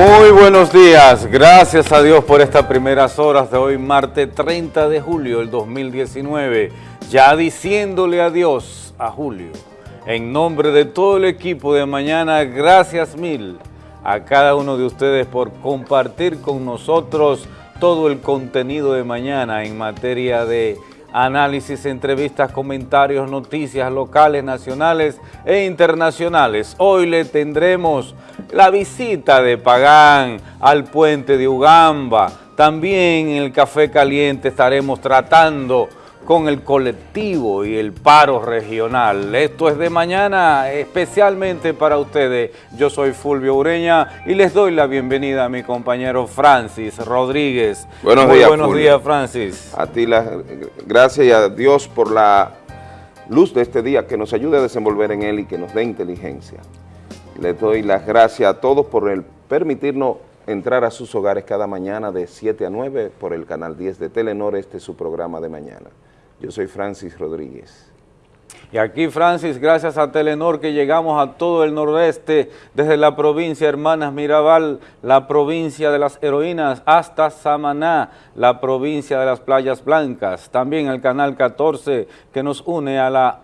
Muy buenos días, gracias a Dios por estas primeras horas de hoy, martes 30 de julio del 2019, ya diciéndole adiós a Julio. En nombre de todo el equipo de mañana, gracias mil a cada uno de ustedes por compartir con nosotros todo el contenido de mañana en materia de análisis, entrevistas, comentarios, noticias locales, nacionales e internacionales. Hoy le tendremos la visita de Pagán al puente de Ugamba. También en el Café Caliente estaremos tratando con el colectivo y el paro regional. Esto es de mañana especialmente para ustedes. Yo soy Fulvio Ureña y les doy la bienvenida a mi compañero Francis Rodríguez. Buenos días, buenos días, Francis. A ti las gracias y a Dios por la luz de este día que nos ayude a desenvolver en él y que nos dé inteligencia. Les doy las gracias a todos por el permitirnos entrar a sus hogares cada mañana de 7 a 9 por el canal 10 de Telenor, este es su programa de mañana. Yo soy Francis Rodríguez. Y aquí, Francis, gracias a Telenor que llegamos a todo el nordeste, desde la provincia Hermanas Mirabal, la provincia de las heroínas, hasta Samaná, la provincia de las playas blancas. También el canal 14 que nos une a la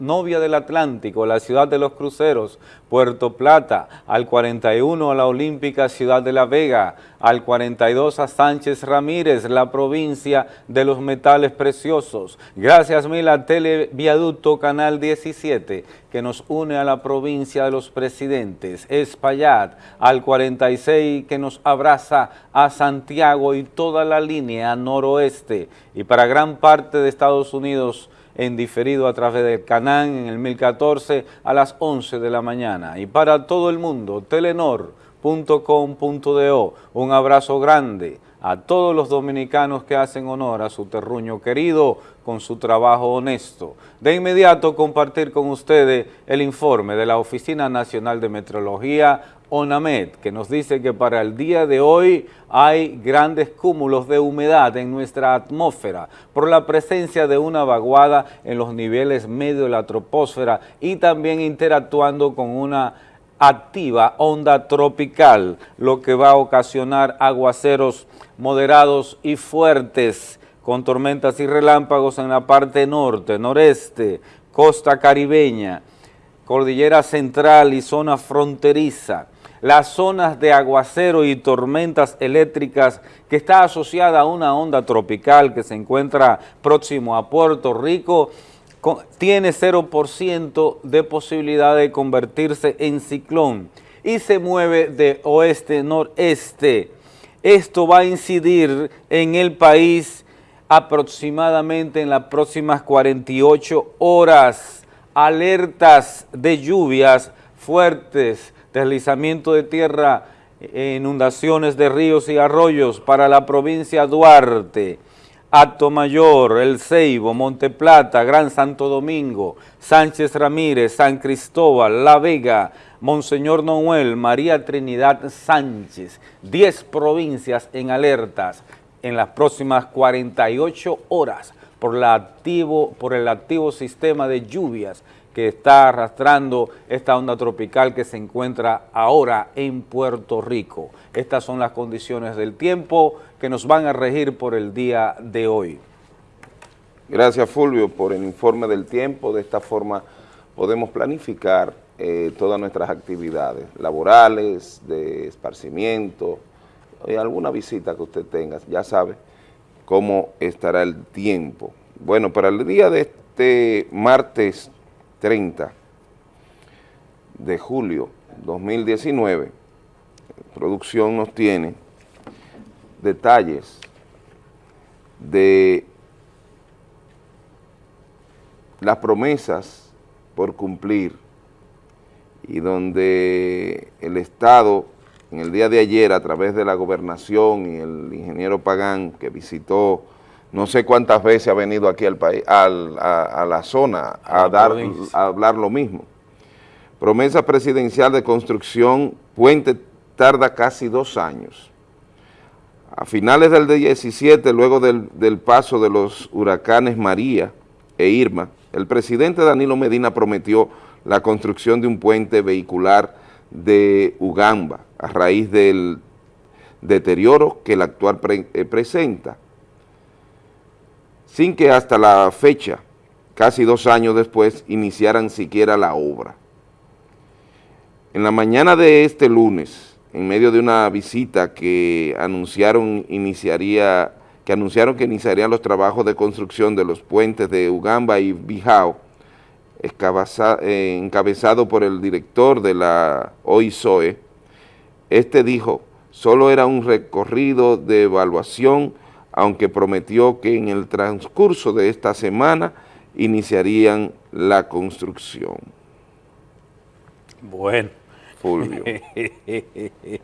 Novia del Atlántico, la ciudad de los cruceros, Puerto Plata, al 41 a la Olímpica Ciudad de La Vega, al 42 a Sánchez Ramírez, la provincia de los metales preciosos. Gracias mil a Televiaducto Canal 17, que nos une a la provincia de los presidentes, Espaillat, al 46 que nos abraza a Santiago y toda la línea noroeste, y para gran parte de Estados Unidos, en diferido a través del Canán en el 1014 a las 11 de la mañana. Y para todo el mundo, telenor.com.do, un abrazo grande a todos los dominicanos que hacen honor a su terruño querido con su trabajo honesto. De inmediato compartir con ustedes el informe de la Oficina Nacional de Meteorología ONAMED, que nos dice que para el día de hoy hay grandes cúmulos de humedad en nuestra atmósfera por la presencia de una vaguada en los niveles medio de la troposfera y también interactuando con una activa onda tropical, lo que va a ocasionar aguaceros moderados y fuertes con tormentas y relámpagos en la parte norte, noreste, costa caribeña, cordillera central y zona fronteriza. Las zonas de aguacero y tormentas eléctricas que está asociada a una onda tropical que se encuentra próximo a Puerto Rico, tiene 0% de posibilidad de convertirse en ciclón y se mueve de oeste-noreste. Esto va a incidir en el país aproximadamente en las próximas 48 horas. Alertas de lluvias fuertes, deslizamiento de tierra, inundaciones de ríos y arroyos para la provincia Duarte, Acto Mayor, El Ceibo, Monte Plata, Gran Santo Domingo, Sánchez Ramírez, San Cristóbal, La Vega, Monseñor Noel, María Trinidad Sánchez, 10 provincias en alertas en las próximas 48 horas por el activo sistema de lluvias que está arrastrando esta onda tropical que se encuentra ahora en Puerto Rico. Estas son las condiciones del tiempo que nos van a regir por el día de hoy. Gracias Fulvio por el informe del tiempo, de esta forma podemos planificar eh, todas nuestras actividades laborales, de esparcimiento, y alguna visita que usted tenga, ya sabe cómo estará el tiempo. Bueno, para el día de este martes 30 de julio 2019, producción nos tiene detalles de las promesas por cumplir y donde el Estado en el día de ayer a través de la gobernación y el ingeniero Pagán que visitó no sé cuántas veces ha venido aquí al país, a, la zona a, dar, a hablar lo mismo. Promesa presidencial de construcción, puente tarda casi dos años. A finales del 17, luego del, paso de los huracanes María e Irma, el presidente Danilo Medina prometió la construcción de un puente vehicular de Ugamba, a raíz del deterioro que el actual eh, presenta, sin que hasta la fecha, casi dos años después, iniciaran siquiera la obra. En la mañana de este lunes, en medio de una visita que anunciaron iniciaría que anunciaron que iniciarían los trabajos de construcción de los puentes de Ugamba y Bijao, eh, encabezado por el director de la OISOE, este dijo, solo era un recorrido de evaluación, aunque prometió que en el transcurso de esta semana iniciarían la construcción. Bueno. Fulvio.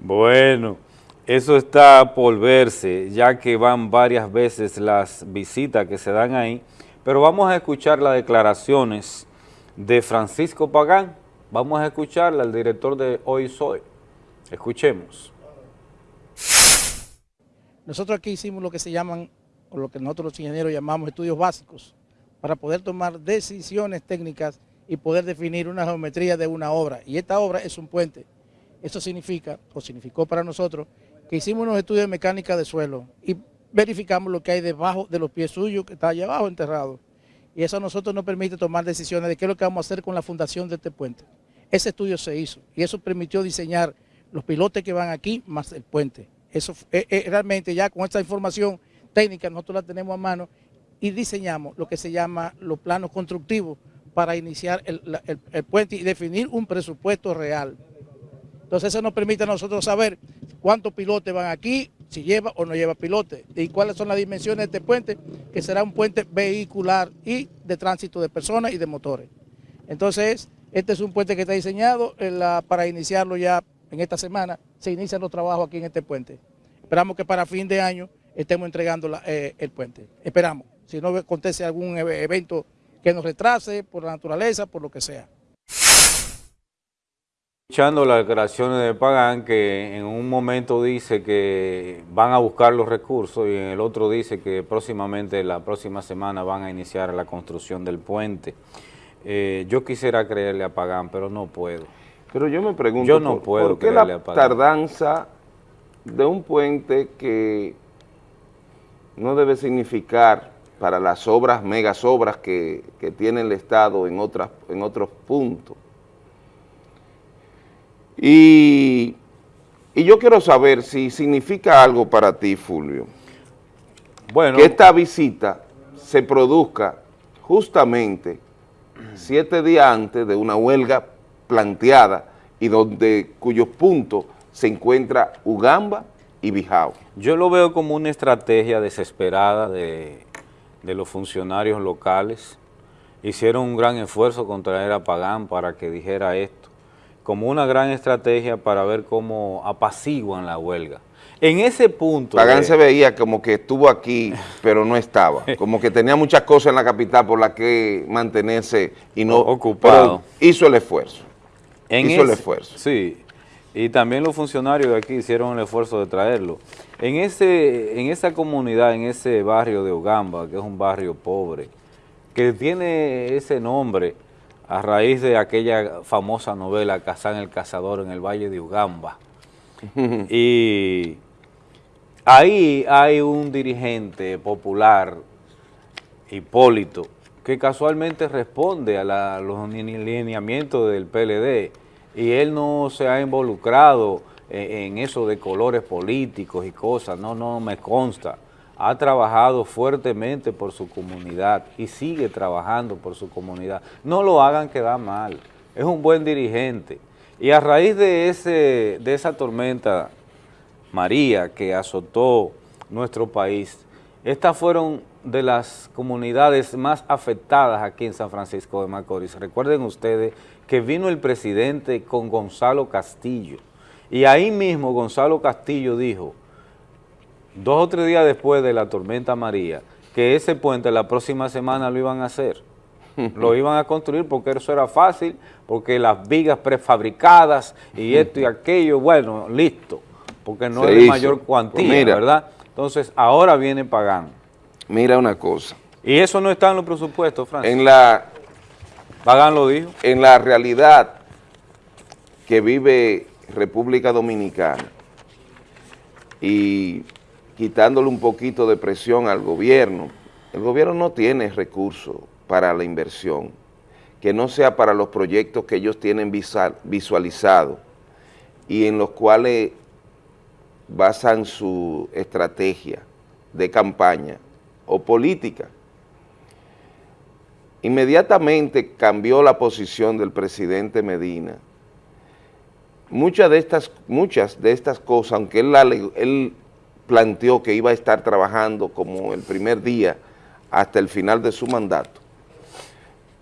bueno. Eso está por verse, ya que van varias veces las visitas que se dan ahí, pero vamos a escuchar las declaraciones de Francisco Pagán, vamos a escucharla al director de Hoy Soy. Escuchemos. Nosotros aquí hicimos lo que se llaman, o lo que nosotros los ingenieros llamamos estudios básicos, para poder tomar decisiones técnicas y poder definir una geometría de una obra. Y esta obra es un puente. Eso significa, o significó para nosotros, que hicimos unos estudios de mecánica de suelo y verificamos lo que hay debajo de los pies suyos, que está allá abajo enterrado. Y eso a nosotros nos permite tomar decisiones de qué es lo que vamos a hacer con la fundación de este puente. Ese estudio se hizo y eso permitió diseñar los pilotes que van aquí más el puente. Eso eh, eh, realmente ya con esta información técnica nosotros la tenemos a mano y diseñamos lo que se llama los planos constructivos para iniciar el puente y definir un presupuesto real. Entonces eso nos permite a nosotros saber cuántos pilotes van aquí, si lleva o no lleva pilote, y cuáles son las dimensiones de este puente, que será un puente vehicular y de tránsito de personas y de motores. Entonces, este es un puente que está diseñado para iniciarlo ya en esta semana, se inician los trabajos aquí en este puente. Esperamos que para fin de año estemos entregando eh, el puente. Esperamos, si no acontece algún evento que nos retrase por la naturaleza, por lo que sea. Escuchando las declaraciones de Pagán, que en un momento dice que van a buscar los recursos y en el otro dice que próximamente, la próxima semana, van a iniciar la construcción del puente. Eh, yo quisiera creerle a Pagán, pero no puedo. Pero yo me pregunto, yo no puedo ¿por qué la tardanza de un puente que no debe significar para las obras, megas obras que, que tiene el Estado en, otras, en otros puntos? Y, yo quiero saber si significa algo para ti, Fulvio, bueno, que esta visita se produzca justamente siete días antes de una huelga planteada y donde cuyos puntos se encuentra Ugamba y Bijao. Yo lo veo como una estrategia desesperada de, de los funcionarios locales. Hicieron un gran esfuerzo contra era Pagán para que dijera esto como una gran estrategia para ver cómo apaciguan la huelga. En ese punto... Pagán se veía como que estuvo aquí, pero no estaba. Como que tenía muchas cosas en la capital por las que mantenerse y no... Ocupado. hizo el esfuerzo. hizo el esfuerzo. Sí, y también los funcionarios de aquí hicieron el esfuerzo de traerlo. En, ese, en esa comunidad, en ese barrio de Ugamba, que es un barrio pobre, que tiene ese nombre a raíz de aquella famosa novela Cazán el Cazador en el Valle de Ugamba. y ahí hay un dirigente popular, Hipólito, que casualmente responde a, los lineamientos del PLD y él no se ha involucrado en eso de colores políticos y cosas, no, no me consta ha trabajado fuertemente por su comunidad y sigue trabajando por su comunidad. No lo hagan quedar mal, es un buen dirigente. Y a raíz de, ese, de esa tormenta María que azotó nuestro país, estas fueron de las comunidades más afectadas aquí en San Francisco de Macorís. Recuerden ustedes que vino el presidente con Gonzalo Castillo y ahí mismo Gonzalo Castillo dijo dos o tres días después de la tormenta María, que ese puente la próxima semana lo iban a hacer. lo iban a construir porque eso era fácil, porque las vigas prefabricadas y esto y aquello, bueno, listo, porque no es de mayor cuantía, pues ¿verdad? Entonces, ahora viene pagando. Mira una cosa. Y eso no está en los presupuestos, Francis. En la... Pagan lo dijo. En la realidad que vive República Dominicana y quitándole un poquito de presión al gobierno, el gobierno no tiene recursos para la inversión, que no sea para los proyectos que ellos tienen visualizados y en los cuales basan su estrategia de campaña o política. Inmediatamente cambió la posición del presidente Medina. Muchas de estas, muchas de estas cosas, aunque él, él planteó que iba a estar trabajando como el primer día hasta el final de su mandato,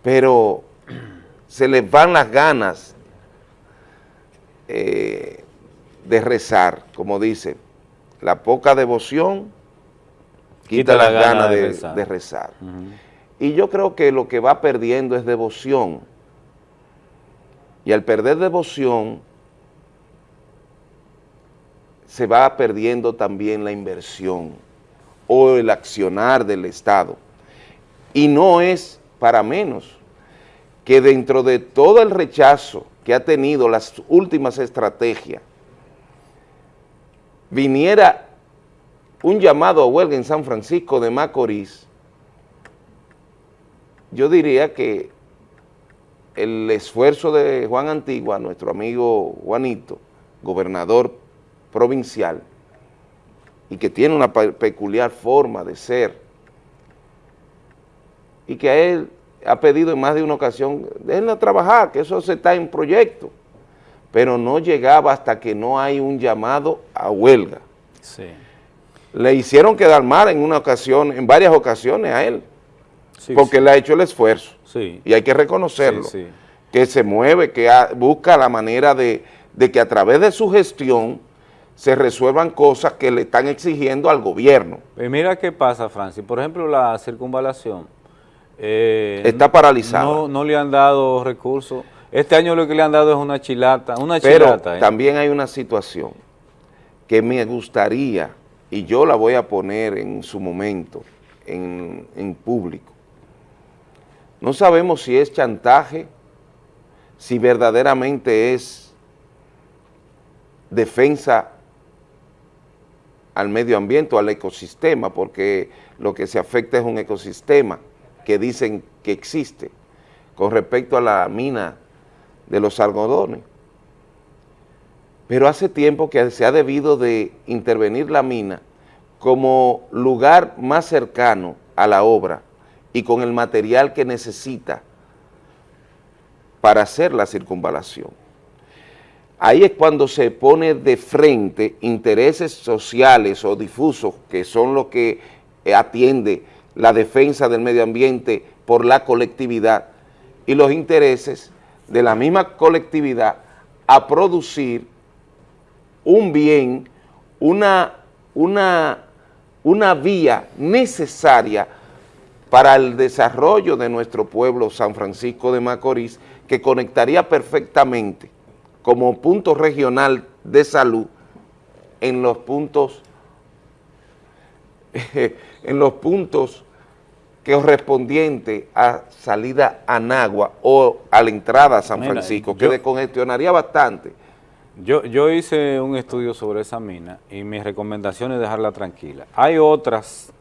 pero se les van las ganas eh, de rezar, como dice, la poca devoción quita, las ganas de, rezar. Y yo creo que lo que va perdiendo es devoción. Y al perder devoción, se va perdiendo también la inversión o el accionar del Estado. Y no es para menos que dentro de todo el rechazo que ha tenido las últimas estrategias, viniera un llamado a huelga en San Francisco de Macorís, yo diría que el esfuerzo de Juan Antigua, nuestro amigo Juanito, gobernador provincial, y que tiene una peculiar forma de ser, y que a él ha pedido en más de una ocasión, déjenlo trabajar, que eso se está en proyecto, pero no llegaba hasta que no hay un llamado a huelga. Sí. Le hicieron quedar mal en una ocasión, en varias ocasiones a él, porque le ha hecho el esfuerzo, y hay que reconocerlo, que se mueve, que busca la manera de, que a través de su gestión se resuelvan cosas que le están exigiendo al gobierno. Pues mira qué pasa, Francis, por ejemplo la circunvalación, eh, está paralizada. No, no le han dado recursos, este año lo que le han dado es una chilata, una Pero ¿eh? también hay una situación que me gustaría, y yo la voy a poner en su momento, en, en público, no sabemos si es chantaje, si verdaderamente es defensa al medio ambiente al ecosistema, porque lo que se afecta es un ecosistema que dicen que existe con respecto a la mina de los algodones. Pero hace tiempo que se ha debido de intervenir la mina como lugar más cercano a la obra y con el material que necesita para hacer la circunvalación. Ahí es cuando se pone de frente intereses sociales o difusos, que son los que atiende la defensa del medio ambiente por la colectividad, y los intereses de la misma colectividad a producir un bien, una, una, una vía necesaria para el desarrollo de nuestro pueblo San Francisco de Macorís, que conectaría perfectamente como punto regional de salud en los puntos, en los puntos correspondientes a salida a Nagua o a la entrada a San Francisco, que descongestionaría bastante. Yo, yo hice un estudio sobre esa mina y mi recomendación es dejarla tranquila. Hay otras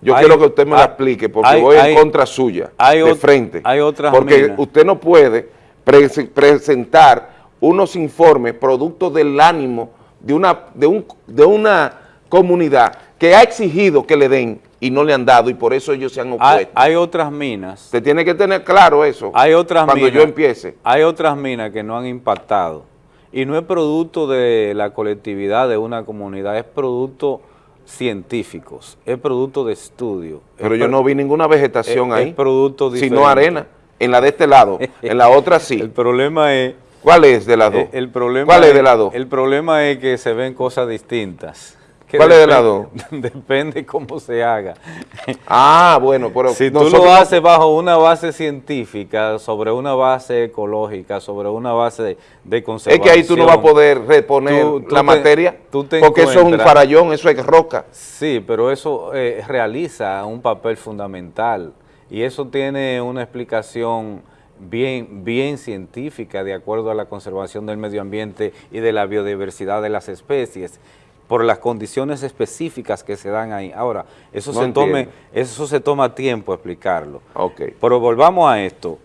yo quiero que usted me la explique porque voy en contra suya, de frente. Hay otras Porque usted no puede presentar unos informes producto del ánimo de una, de, un, de una comunidad que ha exigido que le den y no le han dado y por eso ellos se han opuesto. Hay, otras minas. Usted tiene que tener claro eso hay otras cuando yo empiece. Hay otras minas que no han impactado y no es producto de la colectividad de una comunidad, es producto científicos, es producto de estudio. Pero yo no vi ninguna vegetación ahí, es producto sino arena, en la de este lado, en la otra sí. El problema es... ¿Cuál es de las dos? El problema ¿Cuál es, de las dos? El problema es que se ven cosas distintas. ¿Cuál es de las dos? Depende cómo se haga. Ah, bueno, pero... Si tú lo haces bajo una base científica, sobre una base ecológica, sobre una base de, conservación... Es que ahí tú no vas a poder reponer la materia, porque eso es un farallón, eso es roca. Sí, pero eso eh, realiza un papel fundamental y eso tiene una explicación bien, bien científica de acuerdo a la conservación del medio ambiente y de la biodiversidad de las especies por las condiciones específicas que se dan ahí. Ahora, eso, se, tome, eso se toma tiempo explicarlo. Okay. Pero volvamos a esto.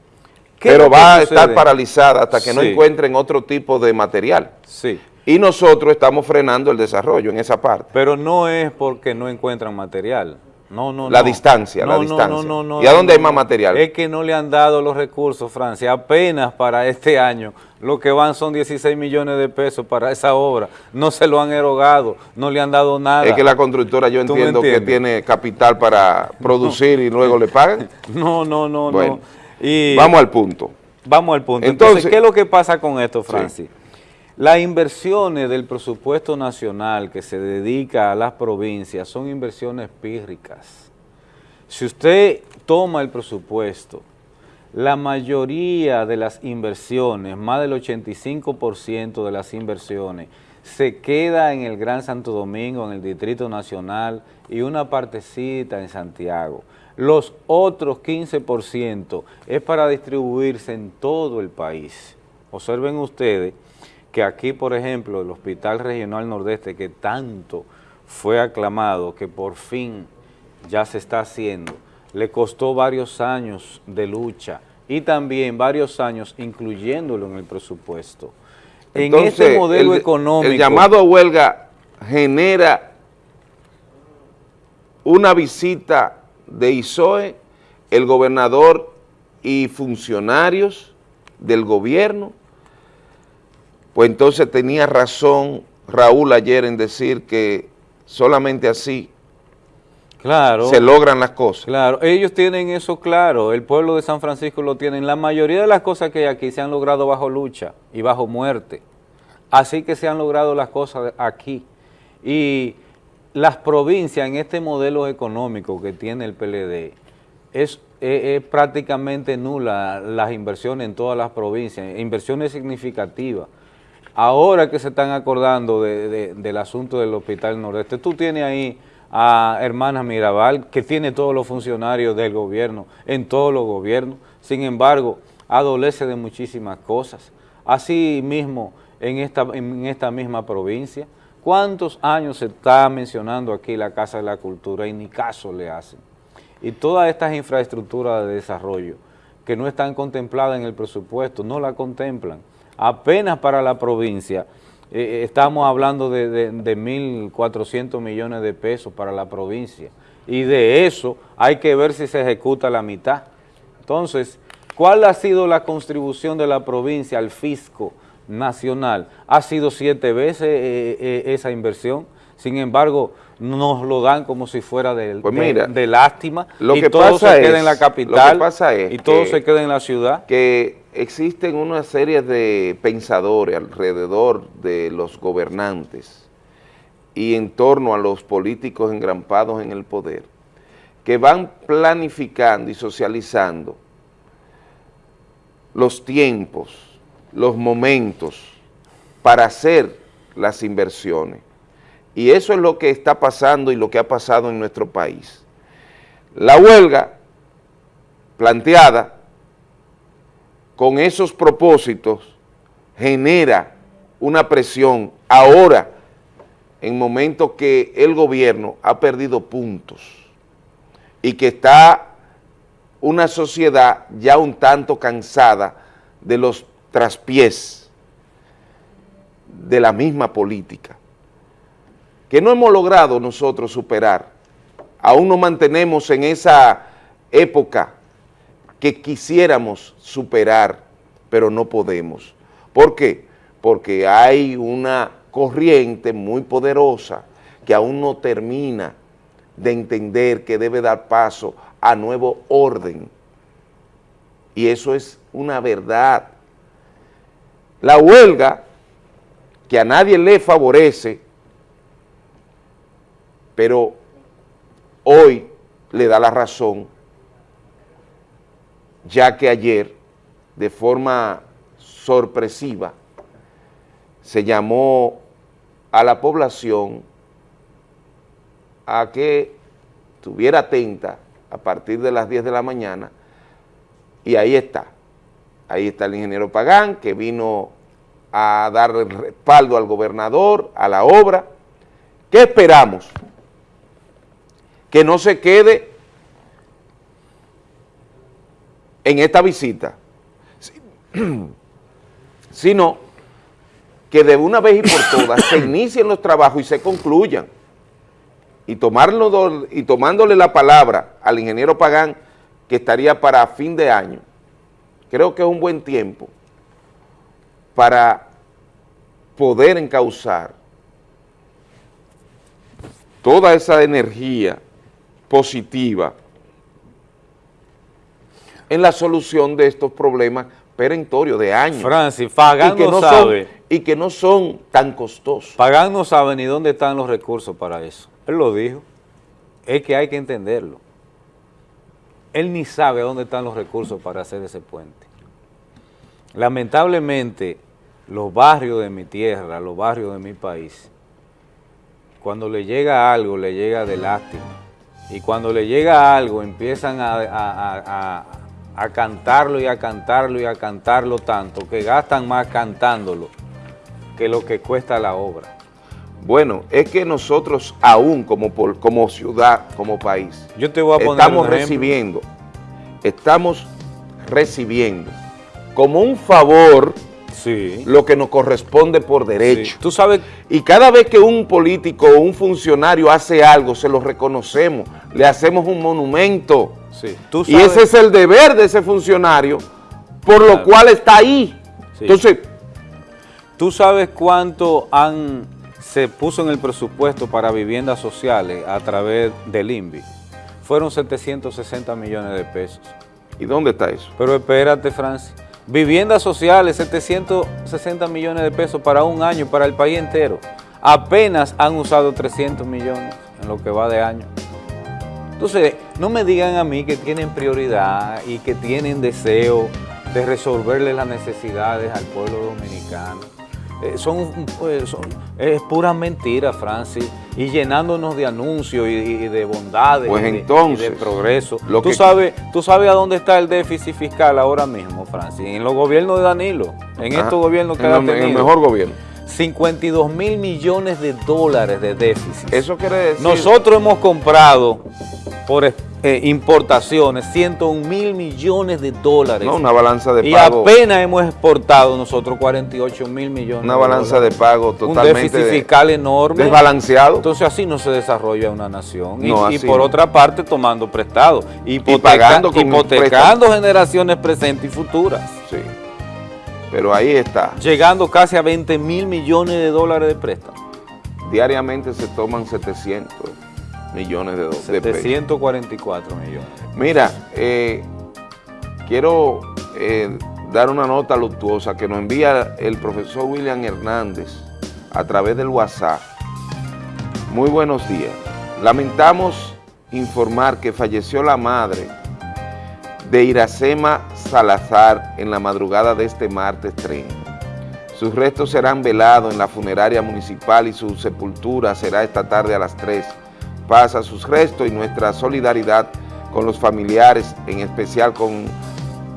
Pero va a estar paralizada hasta que no encuentren otro tipo de material. Sí. Y nosotros estamos frenando el desarrollo en esa parte. Pero no es porque no encuentran material. No, no, la distancia, la distancia. No, ¿Y a dónde hay más material? Es que no le han dado los recursos, Francia. Apenas para este año lo que van son 16 millones de pesos para esa obra. No se lo han erogado, no le han dado nada. Es que la constructora yo entiendo que tiene capital para producir y luego le pagan. No, no, no, no. Y vamos al punto. Vamos al punto. Entonces, ¿qué es lo que pasa con esto, Francis? Las inversiones del presupuesto nacional que se dedica a las provincias son inversiones pírricas. Si usted toma el presupuesto, la mayoría de las inversiones, más del 85% de las inversiones, se queda en el Gran Santo Domingo, en el Distrito Nacional y una partecita en Santiago. Los otros 15% es para distribuirse en todo el país. Observen ustedes que aquí, por ejemplo, el Hospital Regional Nordeste, que tanto fue aclamado, que por fin ya se está haciendo, le costó varios años de lucha y también varios años incluyéndolo en el presupuesto. en este modelo económico... El llamado a huelga genera una visita de ISOE, el gobernador y funcionarios del gobierno pues entonces tenía razón Raúl ayer en decir que solamente así claro, se logran las cosas. Claro, ellos tienen eso claro, el pueblo de San Francisco lo tienen. La mayoría de las cosas que hay aquí se han logrado bajo lucha y bajo muerte. Así que se han logrado las cosas aquí. Y las provincias en este modelo económico que tiene el PLD es, es prácticamente nula las inversiones en todas las provincias, inversiones significativas ahora que se están acordando del asunto del Hospital Nordeste, tú tienes ahí a Hermana Mirabal, que tiene todos los funcionarios del gobierno, en todos los gobiernos, sin embargo, adolece de muchísimas cosas. Así mismo, en esta, en esta misma provincia, ¿cuántos años se está mencionando aquí la Casa de la Cultura y ni caso le hacen? Y todas estas infraestructuras de desarrollo que no están contempladas en el presupuesto, no la contemplan apenas para la provincia, eh, eh, estamos hablando de, de, de 1.400 millones de pesos para la provincia y de eso hay que ver si se ejecuta la mitad. Entonces, ¿cuál ha sido la contribución de la provincia al fisco nacional? Ha sido siete veces eh, esa inversión, sin embargo, nos lo dan como si fuera de, pues de, lástima lo y que todo se queda en la capital y todo se queda en la ciudad. Que existen una serie de pensadores alrededor de los gobernantes y en torno a los políticos engrampados en el poder, que van planificando y socializando los tiempos, los momentos para hacer las inversiones. Y eso es lo que está pasando y lo que ha pasado en nuestro país. La huelga planteada con esos propósitos genera una presión ahora en momentos que el gobierno ha perdido puntos y que está una sociedad ya un tanto cansada de los traspiés de la misma política, que no hemos logrado nosotros superar. Aún nos mantenemos en esa época que quisiéramos superar, pero no podemos. ¿Por qué? Porque hay una corriente muy poderosa que aún no termina de entender que debe dar paso a nuevo orden. Y eso es una verdad. La huelga, que a nadie le favorece, pero hoy le da la razón ya que ayer, de forma sorpresiva, se llamó a la población a que estuviera atenta a partir de las 10 de la mañana y ahí está. Ahí está el ingeniero Pagán, que vino a dar el respaldo al gobernador, a la obra. ¿Qué esperamos? Que no se quede en esta visita, sino que de una vez y por todas se inicien los trabajos y se concluyan. Y, tomarlo, y tomándole la palabra al ingeniero Pagán, que estaría para fin de año, creo que es un buen tiempo para poder encauzar toda esa energía positiva en la solución de estos problemas perentorios de años. Francis, y que no, son- sabe, y que no son tan costosos. Pagán no sabe ni dónde están los recursos para eso. Él lo dijo. Es que hay que entenderlo. Él ni sabe dónde están los recursos para hacer ese puente. Lamentablemente, los barrios de mi tierra, los barrios de mi país, cuando le llega algo, le llega de lástima. Y cuando le llega algo, empiezan a, a- a- a- a cantarlo y a cantarlo y a cantarlo tanto, que gastan más cantándolo que lo que cuesta la obra. Bueno, es que nosotros aún como, como ciudad, como país, Yo te voy a poner estamos un recibiendo, estamos recibiendo como un favor Sí. lo que nos corresponde por derecho. Sí. Tú sabes, Y cada vez que un político o un funcionario hace algo, se lo reconocemos, le hacemos un monumento. Sí, tú Y ese es el deber de ese funcionario, por lo cual está ahí. Sí. Entonces, ¿Tú sabes cuánto han, se puso en el presupuesto para viviendas sociales a través del INVI? Fueron 760 millones de pesos. ¿y dónde está eso? Pero espérate, Francis. Viviendas sociales, 760 millones de pesos para un año, para el país entero. Apenas han usado 300 millones en lo que va de año. Entonces, no me digan a mí que tienen prioridad y que tienen deseo de resolverle las necesidades al pueblo dominicano. Eh, son, pues, son- es pura mentira, Francis, y llenándonos de anuncios y, y de bondades Pues y de- entonces, y de progreso. lo ¿Tú, que- sabes, ¿Tú sabes a dónde está el déficit fiscal ahora mismo, Francis? En los gobiernos de Danilo, en Ajá. estos gobiernos que en, ha el- en el tenido. mejor gobierno. 52 mil millones de dólares de déficit. Eso quiere decir... Nosotros hemos comprado por eh, importaciones 101 mil millones de dólares. No, una balanza de y pago. apenas hemos exportado nosotros 48 mil millones Una de balanza de pago Un totalmente déficit de- fiscal enorme. desbalanceado. Entonces así no se desarrolla una nación. Y, No, y por no. otra parte tomando prestado. Hipoteca- pagando con hipotecando generaciones presentes y futuras. sí. Pero ahí está. Llegando casi a 20 mil millones de dólares de préstamo. Diariamente se toman 700 millones de, de pesos. 744 millones. Mira, eh, quiero eh, dar una nota luctuosa que nos envía el profesor William Hernández a través del WhatsApp. Muy buenos días. Lamentamos informar que falleció la madre de Iracema Salazar en la madrugada de este martes 30. Sus restos serán velados en la funeraria municipal y su sepultura será esta tarde a las 3. Pasa sus restos y nuestra solidaridad con los familiares, en especial con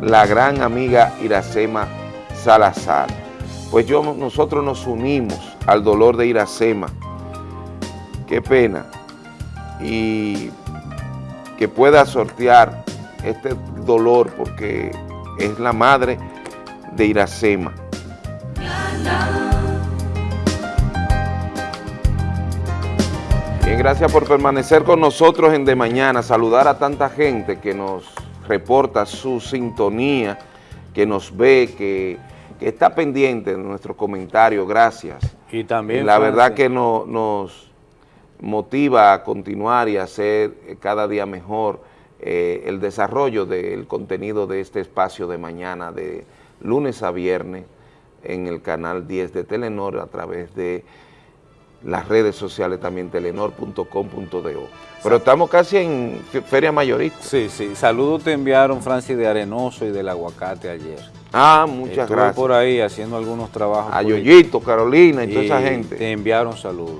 la gran amiga Iracema Salazar. Pues yo, nosotros nos unimos al dolor de Iracema. Qué pena. Y que pueda sortear este dolor porque es la madre de Iracema. Bien, gracias por permanecer con nosotros en De Mañana, saludar a tanta gente que nos reporta su sintonía, que nos ve, que, que está pendiente de nuestros comentarios, gracias. Y también, La verdad que no- nos motiva a continuar y a hacer eh, cada día mejor eh, el desarrollo del contenido de este espacio de mañana, de lunes a viernes, en el canal 10 de Telenor, a través de las redes sociales también, telenor.com.do. Pero estamos casi en fe- feria mayorista. Sí, sí. Saludos te enviaron Francis de Arenoso y del Aguacate ayer. Ah, muchas Estuve gracias. por ahí haciendo algunos trabajos. A Yoyito, Carolina y toda esa gente. Te enviaron saludos.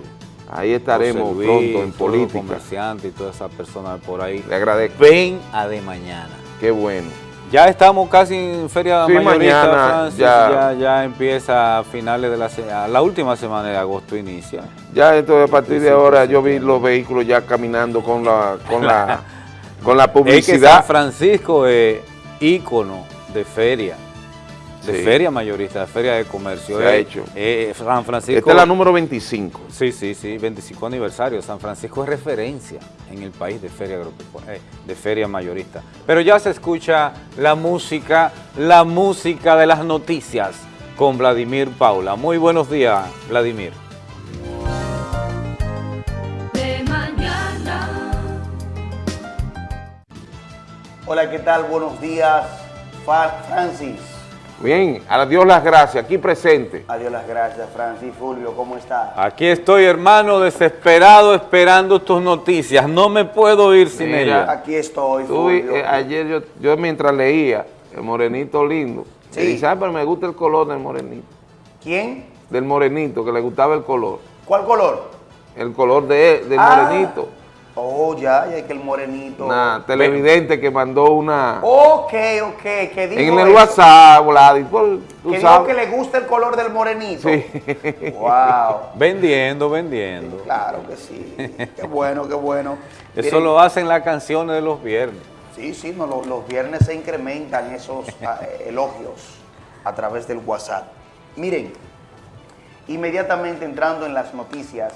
Ahí estaremos Luis, pronto en política. comerciantes y todas esas personas por ahí. Le agradezco. Ven a de mañana. Qué bueno. Ya estamos casi en Feria Sí, Mayorista, mañana Francis, ya. ya. Ya, empieza a finales de la, se- a la última semana de agosto inicia. Ya entonces a partir de ahora yo vi los vehículos ya caminando con la con la con la Es que San publicidad. Francisco es ícono de feria, de Sí. feria mayorista, de feria de comercio. Se ha Es- hecho. es San Francisco. Esta es la número 25. Sí, sí, sí, 25 aniversario. San Francisco es referencia en el país de feria, eh, de feria mayorista. Pero ya se escucha la música, la música de las noticias con Vladimir Paula. Muy buenos días, Vladimir. Hola, ¿qué tal? Buenos días, Francis. Bien, a Dios las gracias, aquí presente. Adiós las gracias, Francis. Fulvio, ¿cómo está? Aquí estoy, hermano, desesperado esperando tus noticias. No me puedo ir sin Mira, ellas. Aquí estoy, Fulvio. eh, ayer yo, yo mientras leía el morenito lindo, Sí. y dice, "Ah, pero me gusta el color del morenito, ¿Quién? del morenito, que le gustaba el color, ¿Cuál color? el color de, del Ah. morenito. Oh, ya, ya que el morenito. Una televidente que mandó una... Ok, ok, que dijo en el eso, WhatsApp, Vladi, Que dijo sabes. que le gusta el color del morenito. Sí. Wow. Vendiendo, vendiendo. Claro que sí. Qué bueno, qué bueno. Eso Miren, lo hacen las canciones de los viernes. Sí, sí, no, lo- los viernes se incrementan esos ah, eh, elogios a través del WhatsApp. Miren, inmediatamente entrando en las noticias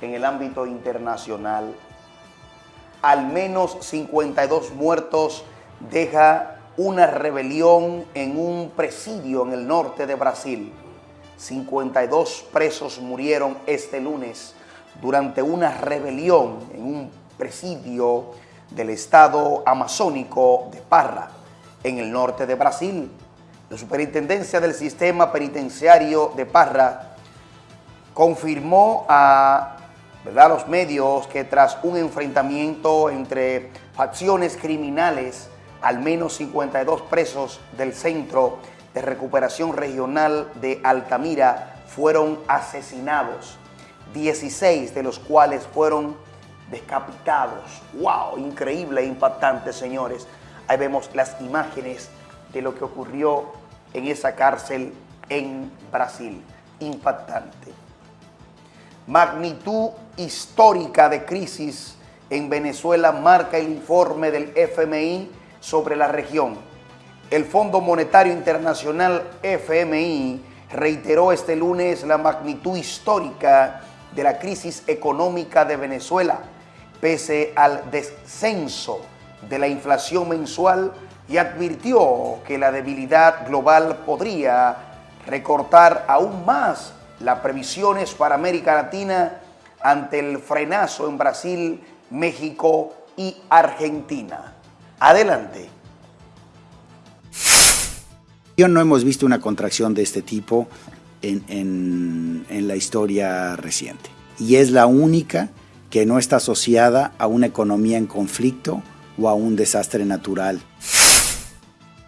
en el ámbito internacional, al menos 52 muertos deja una rebelión en un presidio en el norte de Brasil. 52 presos murieron este lunes durante una rebelión en un presidio del estado amazónico de Parra, en el norte de Brasil. La superintendencia del sistema penitenciario de Parra confirmó a ¿verdad? los medios que tras un enfrentamiento entre facciones criminales, al menos 52 presos del Centro de Recuperación Regional de Altamira fueron asesinados, 16 de los cuales fueron decapitados. ¡Wow! Increíble e impactante, señores. Ahí vemos las imágenes de lo que ocurrió en esa cárcel en Brasil. Impactante magnitud histórica de crisis en Venezuela marca el informe del FMI sobre la región. El Fondo Monetario Internacional FMI reiteró este lunes la magnitud histórica de la crisis económica de Venezuela, pese al descenso de la inflación mensual y advirtió que la debilidad global podría recortar aún más las previsiones para América Latina ante el frenazo en Brasil, México y Argentina. Adelante. No hemos visto una contracción de este tipo en, en- en la historia reciente. Y es la única que no está asociada a una economía en conflicto o a un desastre natural.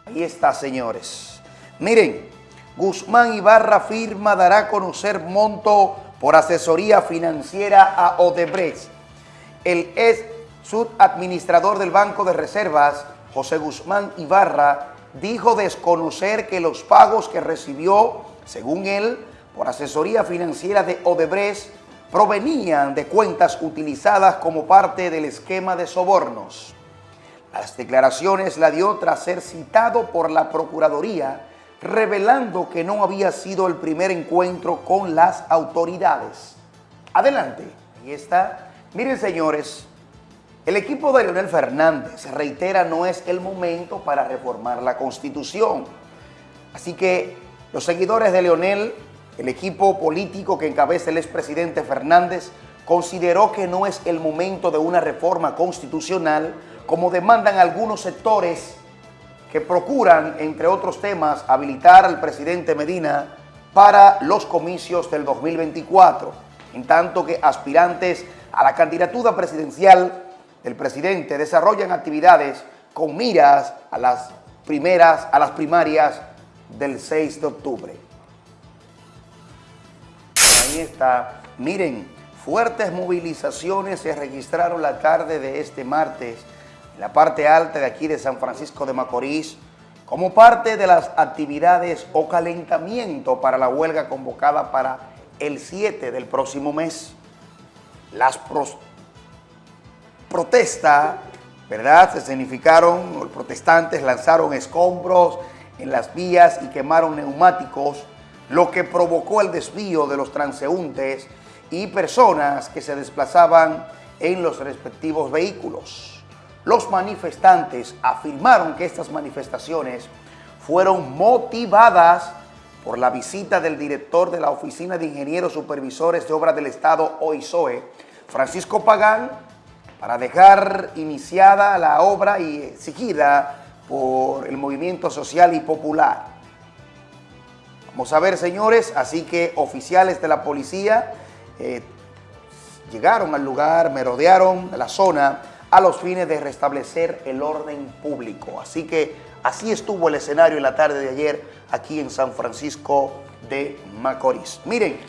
Ahí está, señores. Miren, Guzmán Ibarra firma dará a conocer monto por asesoría financiera a Odebrecht. El ex subadministrador del Banco de Reservas, José Guzmán Ibarra, dijo desconocer que los pagos que recibió, según él, por asesoría financiera de Odebrecht, provenían de cuentas utilizadas como parte del esquema de sobornos. Las declaraciones la dio tras ser citado por la Procuraduría, revelando que no había sido el primer encuentro con las autoridades. Adelante, ahí está. Miren, señores, el equipo de Leonel Fernández reitera no es el momento para reformar la Constitución. Así que los seguidores de Leonel, el equipo político que encabeza el expresidente Fernández, consideró que no es el momento de una reforma constitucional como demandan algunos sectores que procuran, entre otros temas, habilitar al presidente Medina para los comicios del 2024, en tanto que aspirantes a la candidatura presidencial del presidente desarrollan actividades con miras a las primeras, a las primarias del 6 de octubre. Ahí está. Miren, fuertes movilizaciones se registraron la tarde de este martes en la parte alta de aquí de San Francisco de Macorís, como parte de las actividades o calentamiento para la huelga convocada para el 7 del próximo mes. Las protestas, ¿verdad? Se significaron, los protestantes lanzaron escombros en las vías y quemaron neumáticos, lo que provocó el desvío de los transeúntes y personas que se desplazaban en los respectivos vehículos. Los manifestantes afirmaron que estas manifestaciones fueron motivadas por la visita del director de la Oficina de Ingenieros Supervisores de Obras del Estado, OISOE, Francisco Pagán, para dejar iniciada la obra y exigida por el movimiento social y popular. Vamos a ver, señores, así que oficiales de la policía eh, llegaron al lugar, merodearon la zona a los fines de restablecer el orden público. Así que así estuvo el escenario en la tarde de ayer aquí en San Francisco de Macorís. Miren,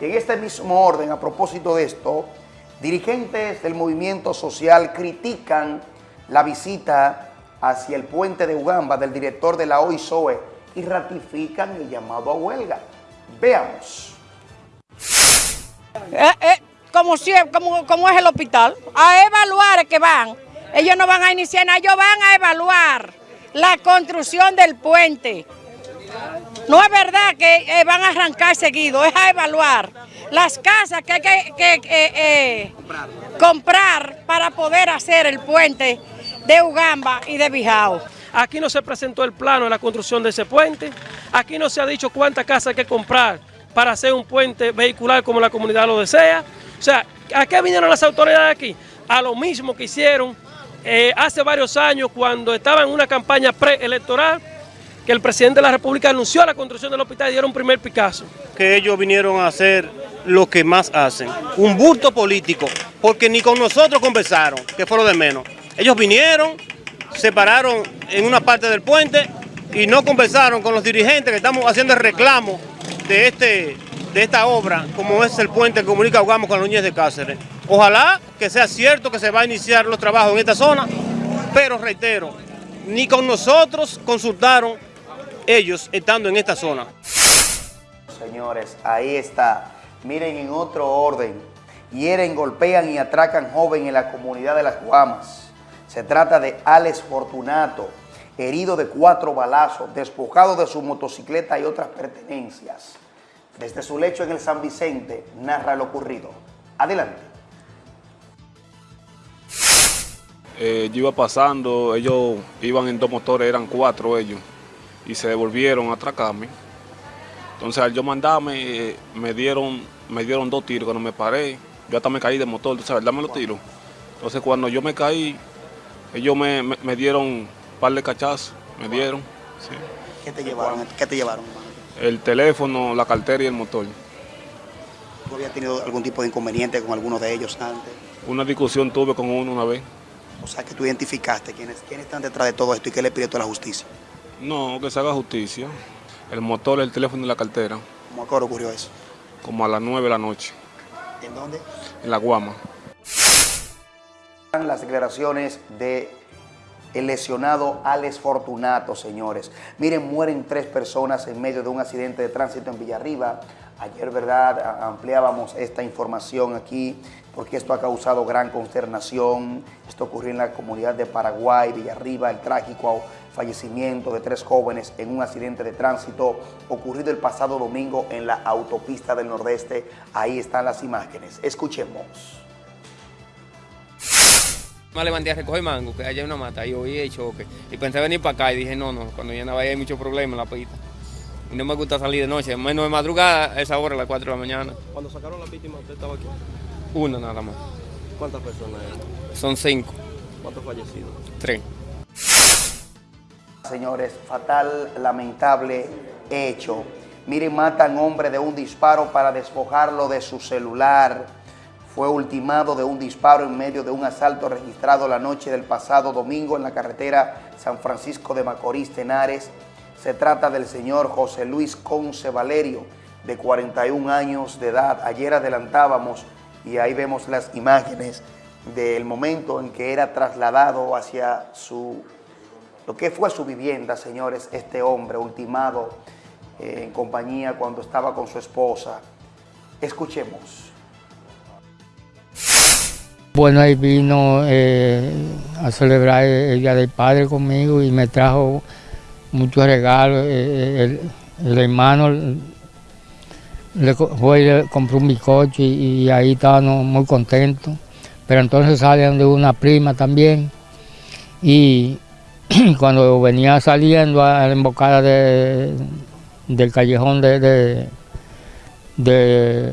en este mismo orden, a propósito de esto, dirigentes del movimiento social critican la visita hacia el puente de Ugamba del director de la OISOE y ratifican el llamado a huelga. Veamos. Eh, eh, como, es el hospital, a evaluar que van. Ellos no van a iniciar nada, ellos van a evaluar la construcción del puente. No es verdad que eh, van a arrancar seguido, es a evaluar las casas que hay que, que, eh, comprar para poder hacer el puente de Ugamba y de Bijao. Aquí no se presentó el plano de la construcción de ese puente. Aquí no se ha dicho cuántas casas hay que comprar para hacer un puente vehicular como la comunidad lo desea. O sea, ¿a qué vinieron las autoridades aquí? A lo mismo que hicieron eh, hace varios años cuando estaba en una campaña preelectoral que el presidente de la República anunció la construcción del hospital y dieron un primer Picasso. que ellos vinieron a hacer lo que más hacen, un bulto político, porque ni con nosotros conversaron, que fue lo de menos. Ellos vinieron, se pararon en una parte del puente y no conversaron con los dirigentes que estamos haciendo el reclamo de, este, de esta obra, como es el puente que comunica Ugamo con Núñez de Cáceres. Ojalá que sea cierto que se va a iniciar los trabajos en esta zona, pero reitero, ni con nosotros consultaron ellos estando en esta zona. Señores, ahí está. Miren en otro orden. Hieren, golpean y atracan joven en la comunidad de Las Guamas. Se trata de Alex Fortunato, herido de cuatro balazos, despojado de su motocicleta y otras pertenencias. Desde su lecho en el San Vicente, narra lo ocurrido. Adelante. Eh, yo iba pasando, ellos iban en dos motores, eran cuatro ellos, y se devolvieron a atracarme. Entonces al yo mandarme, eh, me dieron me dieron dos tiros, cuando me paré, yo hasta me caí del motor, tú sabes, dame los tiros. Entonces cuando yo me caí, ellos me, me- me dieron un par de cachazos, me dieron, sí. ¿Qué te llevaron? ¿Qué te llevaron? El teléfono, la cartera y el motor. ¿Tú habías tenido algún tipo de inconveniente con alguno de ellos antes? Una discusión tuve con uno una vez. O sea, que tú identificaste quiénes, quiénes están detrás de todo esto y qué le pidió a la justicia. No, que se haga justicia. El motor, el teléfono y la cartera, ¿Cómo a qué hora ocurrió eso? como a las nueve de la noche, ¿En dónde? en la Guama. las declaraciones de el lesionado Alex Fortunato, señores. Miren, mueren tres personas en medio de un accidente de tránsito en Villarriba. Ayer, ¿verdad?, ampliábamos esta información aquí porque esto ha causado gran consternación. Esto ocurrió en la comunidad de Paraguay, Villarriba, el trágico fallecimiento de tres jóvenes en un accidente de tránsito ocurrido el pasado domingo en la autopista del Nordeste. Ahí están las imágenes. Escuchemos. Me levanté a recoger mango, que allá hay una mata, y oí el choque. Y pensé venir para acá y dije, no, no, cuando ya no vaya hay muchos problemas en la pista. Y no me gusta salir de noche, menos de madrugada, a esa hora, a las 4 de la mañana. Cuando sacaron la víctima, usted estaba aquí. Una nada más. ¿Cuántas personas eran? Son cinco, ¿Cuántos fallecidos? tres. Señores, fatal, lamentable hecho. Miren, matan hombre de un disparo para despojarlo de su celular. Fue ultimado de un disparo en medio de un asalto registrado la noche del pasado domingo en la carretera San Francisco de Macorís, Tenares. Se trata del señor José Luis Conce Valerio, de 41 años de edad. Ayer adelantábamos y ahí vemos las imágenes del momento en que era trasladado hacia su lo que fue su vivienda, señores, este hombre ultimado eh, en compañía cuando estaba con su esposa. Escuchemos. Bueno, ahí vino eh, a celebrar el Día del Padre conmigo y me trajo muchos regalos. Eh, el, hermano le fue le compró un bizcocho y, y ahí estábamos muy contentos. Pero entonces salen de una prima también y cuando venía saliendo a la embocada de- del callejón de, de, de-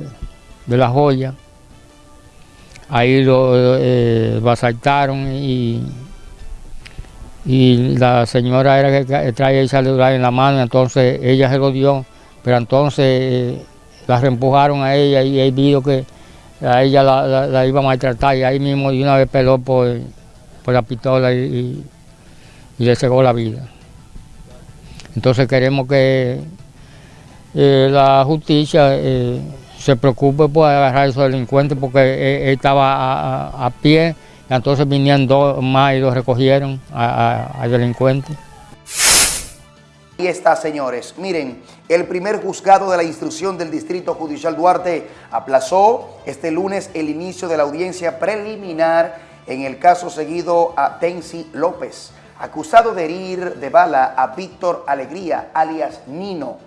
de la joya, ahí lo eh, lo asaltaron y, y la señora era que traía el celular en la mano, entonces ella se lo dio, pero entonces eh, la reempujaron a ella y él vio que a ella la, iba a maltratar y ahí mismo de una vez peló por, por la pistola y, y- y le cegó la vida. Entonces queremos que eh, la justicia eh, se preocupe por agarrar a esos delincuentes porque él, él estaba a, a- a pie, entonces vinieron dos más y lo recogieron al delincuente. Ahí está, señores. Miren, el primer juzgado de la instrucción del Distrito Judicial Duarte aplazó este lunes el inicio de la audiencia preliminar en el caso seguido a Tensi López, acusado de herir de bala a Víctor Alegría, alias Nino.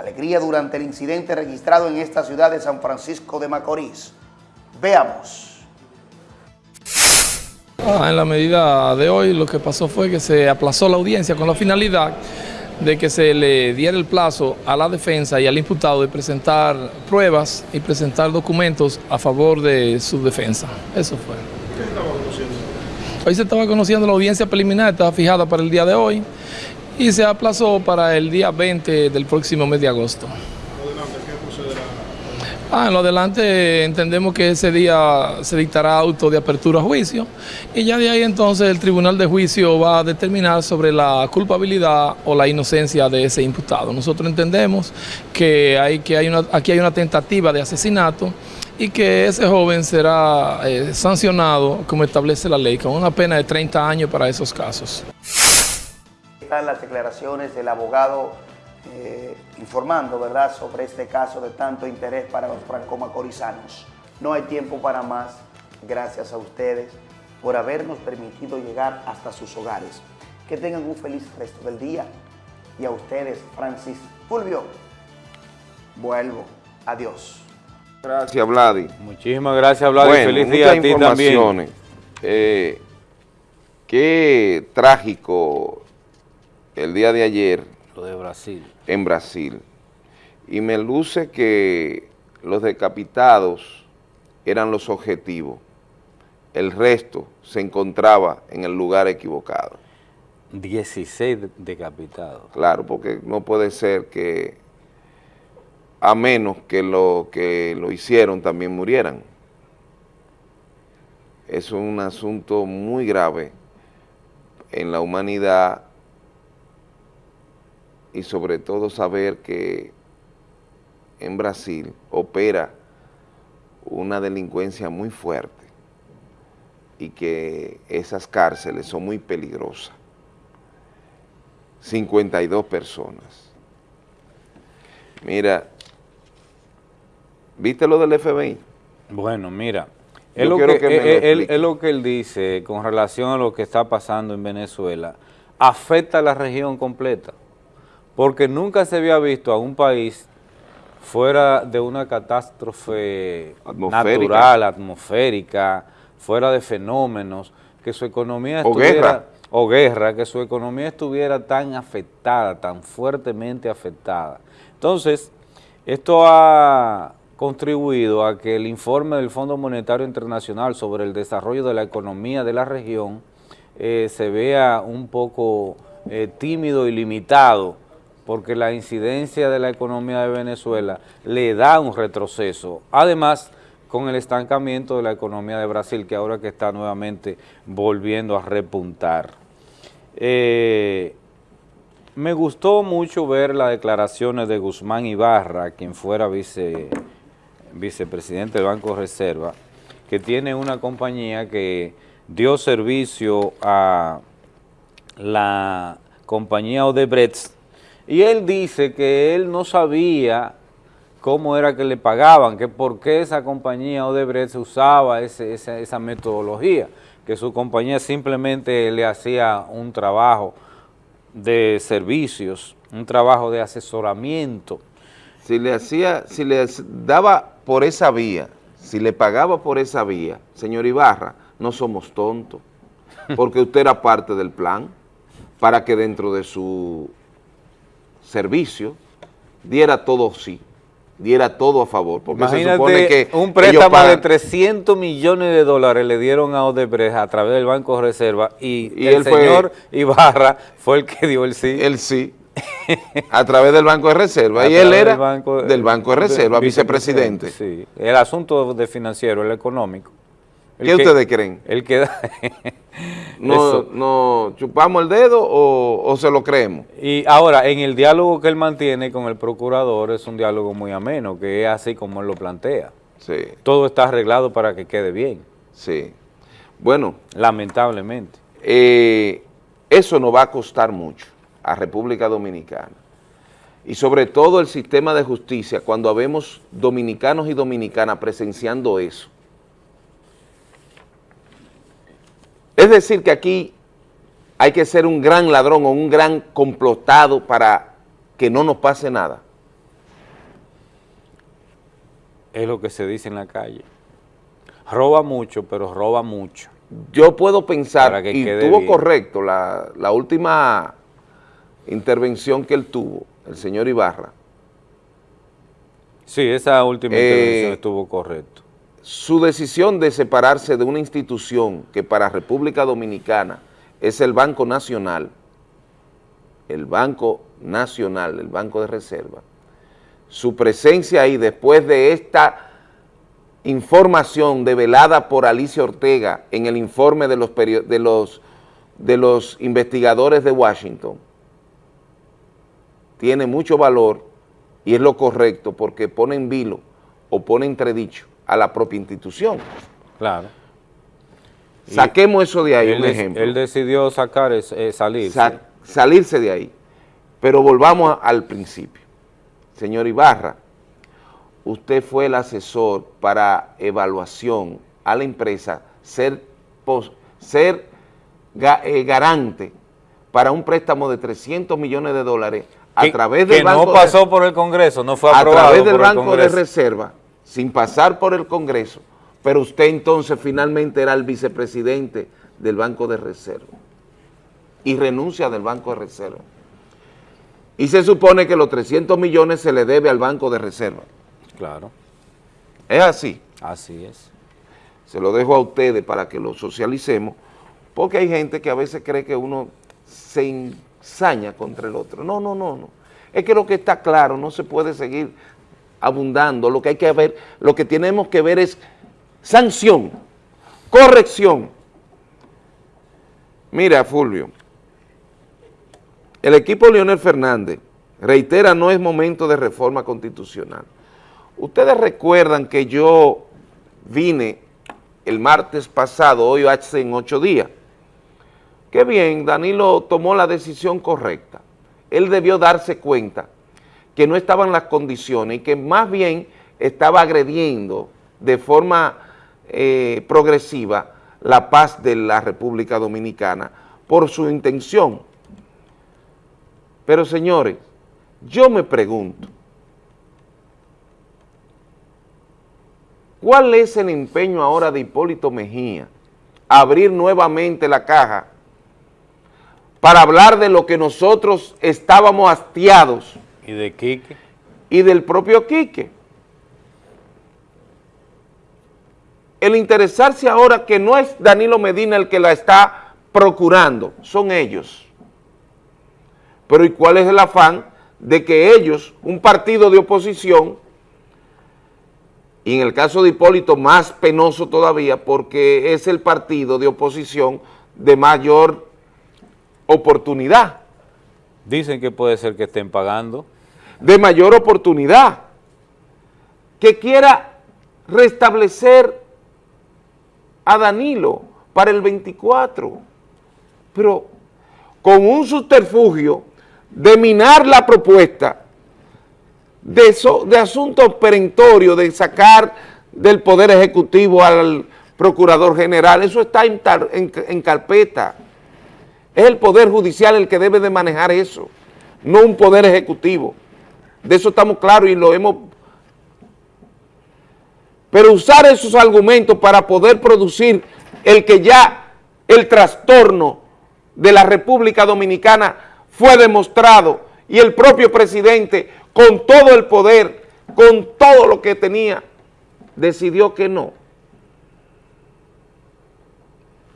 Alegría durante el incidente registrado en esta ciudad de San Francisco de Macorís. Veamos. Ah, en la medida de hoy lo que pasó fue que se aplazó la audiencia con la finalidad de que se le diera el plazo a la defensa y al imputado de presentar pruebas y presentar documentos a favor de su defensa. Eso fue. Hoy se estaba conociendo la audiencia preliminar, estaba fijada para el día de hoy y se aplazó para el día 20 del próximo mes de agosto. Ah, en lo adelante entendemos que ese día se dictará auto de apertura a juicio y ya de ahí entonces el tribunal de juicio va a determinar sobre la culpabilidad o la inocencia de ese imputado. Nosotros entendemos que, hay, que hay una, aquí hay una tentativa de asesinato y que ese joven será eh, sancionado como establece la ley, con una pena de 30 años para esos casos. Están las declaraciones del abogado eh, informando, ¿verdad?, sobre este caso de tanto interés para los franco-macorizanos. No hay tiempo para más. Gracias a ustedes por habernos permitido llegar hasta sus hogares. Que tengan un feliz resto del día. Y a ustedes, Francis Fulvio, vuelvo. Adiós. Gracias, Vladi. Muchísimas gracias, Vladi. Bueno, Feliz día a ti también. Eh, qué trágico el día de ayer Lo de Brasil. en Brasil. Y me luce que los decapitados eran los objetivos. El resto se encontraba en el lugar equivocado. 16 de- decapitados. Claro, porque no puede ser que a menos que lo que lo hicieron también murieran. Es un asunto muy grave en la humanidad y sobre todo saber que en Brasil opera una delincuencia muy fuerte y que esas cárceles son muy peligrosas. 52 personas. Mira, ¿viste lo del FBI? Bueno, mira, es lo que, él- él- explique. es lo que él dice con relación a lo que está pasando en Venezuela, afecta a la región completa, porque nunca se había visto a un país fuera de una catástrofe Atmosférica. natural, atmosférica, fuera de fenómenos, que su economía O estuviera, guerra. o guerra, que su economía estuviera tan afectada, tan fuertemente afectada. Entonces, esto ha contribuido a que el informe del Fondo Monetario Internacional sobre el desarrollo de la economía de la región eh, se vea un poco eh, tímido y limitado, porque la incidencia de la economía de Venezuela le da un retroceso. Además, con el estancamiento de la economía de Brasil, que ahora que está nuevamente volviendo a repuntar. Eh, me gustó mucho ver las declaraciones de Guzmán Ibarra, quien fuera vice, vicepresidente del Banco Reserva, que tiene una compañía que dio servicio a la compañía Odebrecht y él dice que él no sabía cómo era que le pagaban, que por qué esa compañía Odebrecht usaba ese- esa, esa metodología, que su compañía simplemente le hacía un trabajo de servicios, un trabajo de asesoramiento. Si le hacía, si le daba por esa vía, si le pagaba por esa vía, señor Ibarra, no somos tontos, porque usted era parte del plan para que dentro de su servicio diera todo sí, diera todo a favor, porque se supone que un préstamo de pagan- 300 millones de dólares le dieron a Odebrecht a través del Banco de Reserva y, Y el él fue- señor Ibarra fue el que dio el sí. El sí. a través del Banco de Reserva, A y él era del Banco, del Banco de Reserva, de- vicepresidente. Sí, el asunto de financiero, el económico. El ¿Qué que- ustedes creen? El que da... ¿No, no chupamos el dedo o, o se lo creemos? Y ahora, en el diálogo que él mantiene con el procurador es un diálogo muy ameno, que es así como él lo plantea. Sí, Todo está arreglado para que quede bien, sí. Bueno, lamentablemente. eh, eso nos va a costar mucho a República Dominicana. Y sobre todo el sistema de justicia, cuando vemos dominicanos y dominicanas presenciando eso. Es decir, que aquí hay que ser un gran ladrón o un gran complotado para que no nos pase nada. Es lo que se dice en la calle. Roba mucho, pero roba mucho. Yo puedo pensar, que y quede tuvo bien. correcto la, la última intervención que él tuvo, el señor Ibarra, Sí, esa última Eh, intervención estuvo correcto. Su decisión de separarse de una institución que para República Dominicana es el Banco Nacional, el Banco Nacional, el Banco de Reserva, su presencia ahí después de esta información develada por Alicia Ortega en el informe de los, de los, de los investigadores de Washington, tiene mucho valor y es lo correcto porque pone en vilo o pone entredicho a la propia institución. Claro. Saquemos eso de ahí, él, un ejemplo. él decidió sacar, eh, salir. Sa- salirse de ahí. Pero volvamos a- al principio. Señor Ibarra, usted fue el asesor para evaluación a la empresa, ser, pos- ser ga- eh, garante para un préstamo de 300 millones de dólares a que, través que del Banco no de- pasó por el Congreso, no fue a aprobado través del por el Banco de. Reserva, sin pasar por el Congreso, pero usted entonces finalmente era el vicepresidente del Banco de Reserva y renuncia del Banco de Reserva. Y se supone que los 300 millones se le debe al Banco de Reserva. Claro, Es así. así es. Se lo dejo a ustedes para que lo socialicemos, porque hay gente que a veces cree que uno se ensaña contra el otro. No, no, no, no. Es que lo que está claro, no se puede seguir abundando. Lo que hay que ver, lo que tenemos que ver es sanción, corrección. Mira, Fulvio, el equipo Leonel Fernández reitera no es momento de reforma constitucional. Ustedes recuerdan que yo vine el martes pasado, hoy hace en ocho días. Qué bien, Danilo tomó la decisión correcta. Él debió darse cuenta que no estaban las condiciones y que más bien estaba agrediendo de forma eh, progresiva la paz de la República Dominicana por su intención. Pero señores, yo me pregunto, ¿cuál es el empeño ahora de Hipólito Mejía? Abrir nuevamente la caja para hablar de lo que nosotros estábamos hastiados ¿Y de Quique? y del propio Quique. El interesarse ahora que no es Danilo Medina el que la está procurando, son ellos. Pero ¿y cuál es el afán de que ellos, un partido de oposición, y en el caso de Hipólito más penoso todavía porque es el partido de oposición de mayor oportunidad, Dicen que puede ser que estén pagando. de mayor oportunidad, que quiera restablecer a Danilo para el 24. Pero, con un subterfugio de minar la propuesta de, eso, de asuntos perentorios, de sacar del Poder Ejecutivo al Procurador General, eso está en, en carpeta. Es el Poder Judicial el que debe de manejar eso, no un Poder Ejecutivo. De eso estamos claros y lo hemos... Pero usar esos argumentos para poder producir el que ya el trastorno de la República Dominicana fue demostrado y el propio presidente con todo el poder, con todo lo que tenía, decidió que no.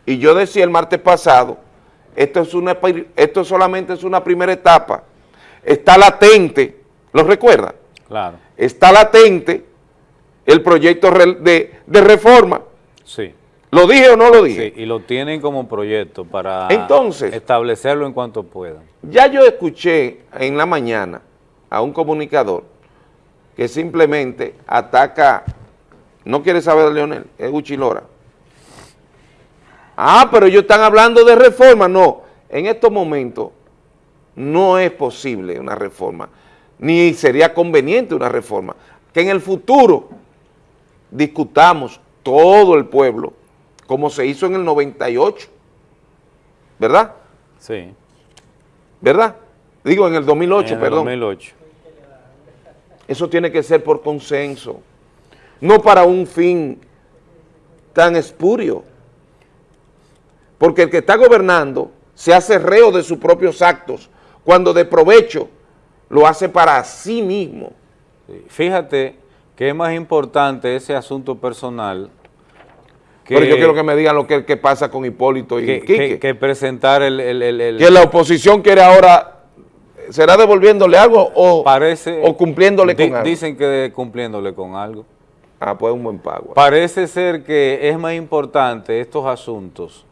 Y yo decía el martes pasado, esto, es una, esto solamente es una primera etapa, está latente, ¿lo recuerda? Claro. Está latente el proyecto de, de reforma. Sí. ¿Lo dije o no lo dije? Sí, y lo tienen como proyecto para Entonces, establecerlo en cuanto puedan. Ya yo escuché en la mañana a un comunicador que simplemente ataca, no quiere saber de Leonel, es Uchilora. Ah, pero ellos están hablando de reforma. No, en estos momentos no es posible una reforma, ni sería conveniente una reforma. Que en el futuro discutamos todo el pueblo, como se hizo en el 98, ¿verdad? Sí. ¿Verdad? Digo, en el 2008, en el perdón. 2008. Eso tiene que ser por consenso, no para un fin tan espurio. Porque el que está gobernando se hace reo de sus propios actos, cuando de provecho lo hace para sí mismo. Fíjate que es más importante ese asunto personal que, Pero yo quiero que me digan lo que, que pasa con Hipólito y que, Quique. Que, presentar el, el, el, Que la oposición quiere ahora, ¿será devolviéndole algo o, parece, o cumpliéndole di, con algo? Dicen que cumpliéndole con algo. Ah, pues un buen pago. Parece ser que es más importante estos asuntos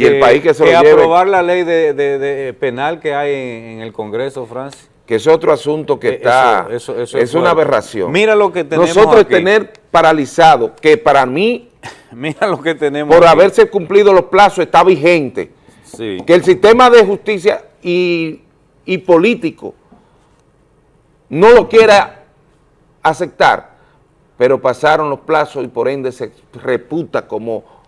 y el país que se que lo lleve. aprobar la ley de, de, de penal que hay en, en, el Congreso, Francis. Que es otro asunto que está, eso, eso, eso es, una aberración. Mira lo que tenemos Nosotros aquí. tener paralizado, que para mí, Mira lo que tenemos por aquí. haberse cumplido los plazos, está vigente. Sí. Que el sistema de justicia y, y político no lo quiera aceptar, pero pasaron los plazos y por ende se reputa como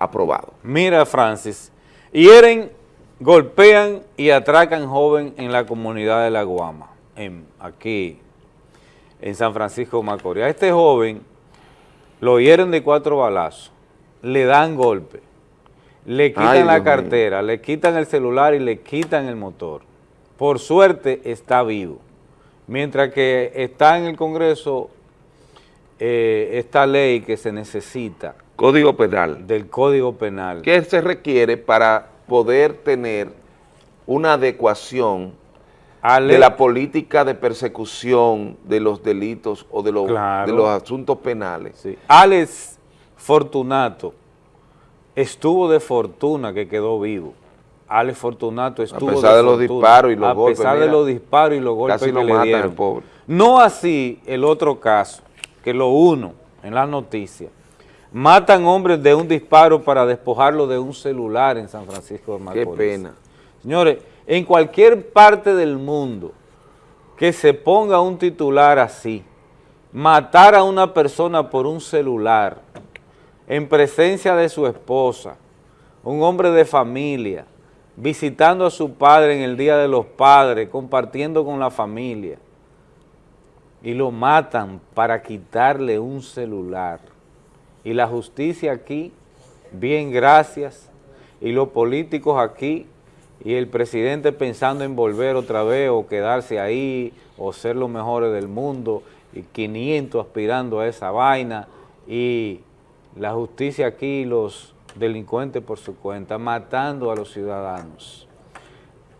aprobado. Mira, Francis, hieren, golpean y atracan joven en la comunidad de La Guama, en, aquí en San Francisco de Macorís. A este joven lo hieren de cuatro balazos, le dan golpe, le quitan Ay, la Dios cartera, le quitan el celular y le quitan el motor. Por suerte está vivo. Mientras que está en el Congreso eh, esta ley que se necesita Código Penal. del Código Penal. ¿Qué se requiere para poder tener una adecuación Ale- de la política de persecución de los delitos o de los, Claro. de los asuntos penales? Sí. Alex Fortunato estuvo de fortuna que quedó vivo. Alex Fortunato estuvo pesar de los disparos y los A golpes, pesar de los disparos y los golpes casi que lo le dieron. pobre. No así el otro caso, que lo uno en las noticias. Matan hombres de un disparo para despojarlo de un celular en San Francisco de Qué Macorís. pena. Señores, en cualquier parte del mundo que se ponga un titular así, matar a una persona por un celular, en presencia de su esposa, un hombre de familia, visitando a su padre en el Día de los Padres, compartiendo con la familia, y lo matan para quitarle un celular. Y la justicia aquí, bien gracias, y los políticos aquí, y el presidente pensando en volver otra vez o quedarse ahí o ser los mejores del mundo y 500 aspirando a esa vaina y la justicia aquí, los delincuentes por su cuenta, matando a los ciudadanos.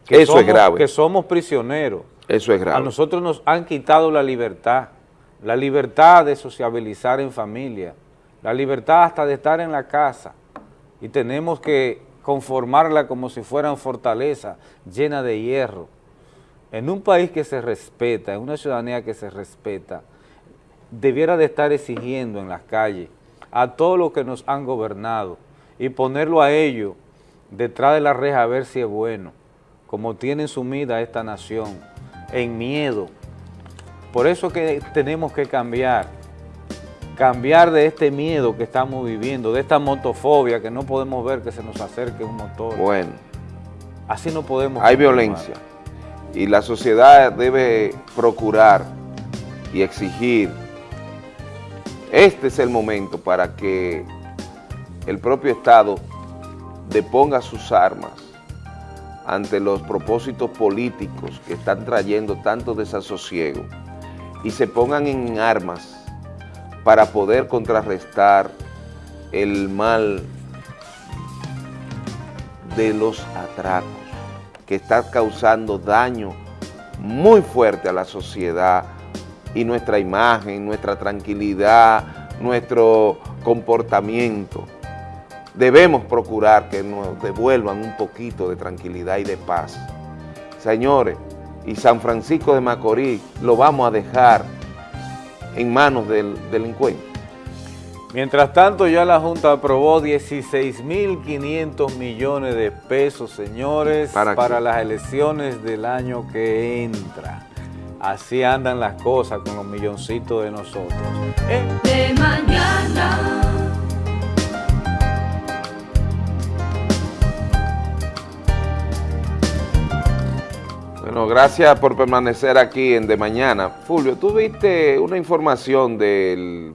Eso es grave. Que somos prisioneros. Eso es grave. A nosotros nos han quitado la libertad, la libertad de sociabilizar en familia, la libertad hasta de estar en la casa y tenemos que conformarla como si fueran fortaleza llena de hierro. En un país que se respeta, en una ciudadanía que se respeta, debiera de estar exigiendo en las calles a todos los que nos han gobernado y ponerlo a ellos detrás de la reja a ver si es bueno. como tienen sumida esta nación, en miedo. Por eso que tenemos que cambiar, cambiar de este miedo que estamos viviendo, de esta motofobia que no podemos ver que se nos acerque un motor. Bueno. Así no podemos. Hay continuar. violencia y la sociedad debe procurar y exigir. Este es el momento para que el propio Estado deponga sus armas ante los propósitos políticos que están trayendo tanto desasosiego y se pongan en armas para poder contrarrestar el mal de los atracos que está causando daño muy fuerte a la sociedad y nuestra imagen, nuestra tranquilidad, nuestro comportamiento. Debemos procurar que nos devuelvan un poquito de tranquilidad y de paz. Señores, y San Francisco de Macorís lo vamos a dejar en manos del delincuente. Mientras tanto, ya la Junta aprobó 16.500 millones de pesos, señores, ¿Para para, las elecciones del año que entra. Así andan las cosas con los milloncitos de nosotros. Eh, de mañana. Bueno, gracias por permanecer aquí en De Mañana. Fulvio, tú viste una información del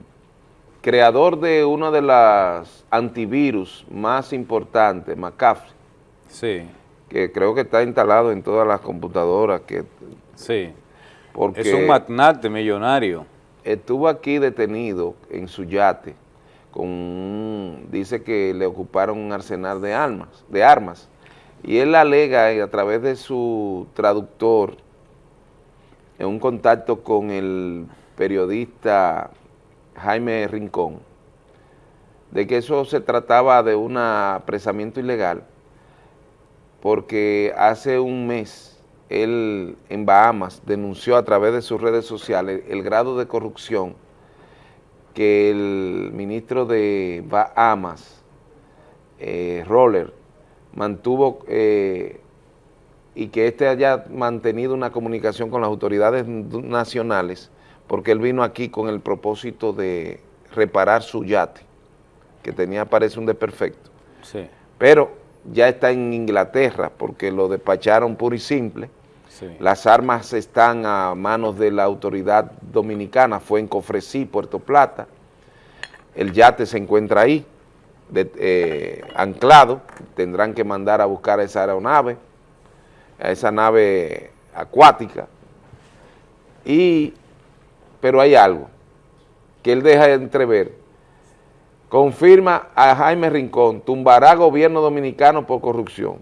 creador de uno de las antivirus más importantes, McAfee, Sí, que creo que está instalado en todas las computadoras, que sí. porque Es un magnate millonario. estuvo aquí detenido en su yate, con un- dice que le ocuparon un arsenal de armas, de armas, y él alega a través de su traductor, en un contacto con el periodista Jaime Rincón, de que eso se trataba de un apresamiento ilegal, porque hace un mes él en Bahamas denunció a través de sus redes sociales el grado de corrupción que el ministro de Bahamas, eh, Roller, mantuvo eh, y que éste haya mantenido una comunicación con las autoridades nacionales porque él vino aquí con el propósito de reparar su yate, que tenía, parece, un desperfecto. Sí, Pero ya está en Inglaterra porque lo despacharon puro y simple. sí. Las armas están a manos de la autoridad dominicana, fue en Cofresí, Puerto Plata. El yate se encuentra ahí, de- eh, anclado. Tendrán que mandar a buscar a esa aeronave, a esa nave acuática. Y, pero hay algo que él deja de entrever. Confirma a Jaime Rincón, tumbará gobierno dominicano por corrupción.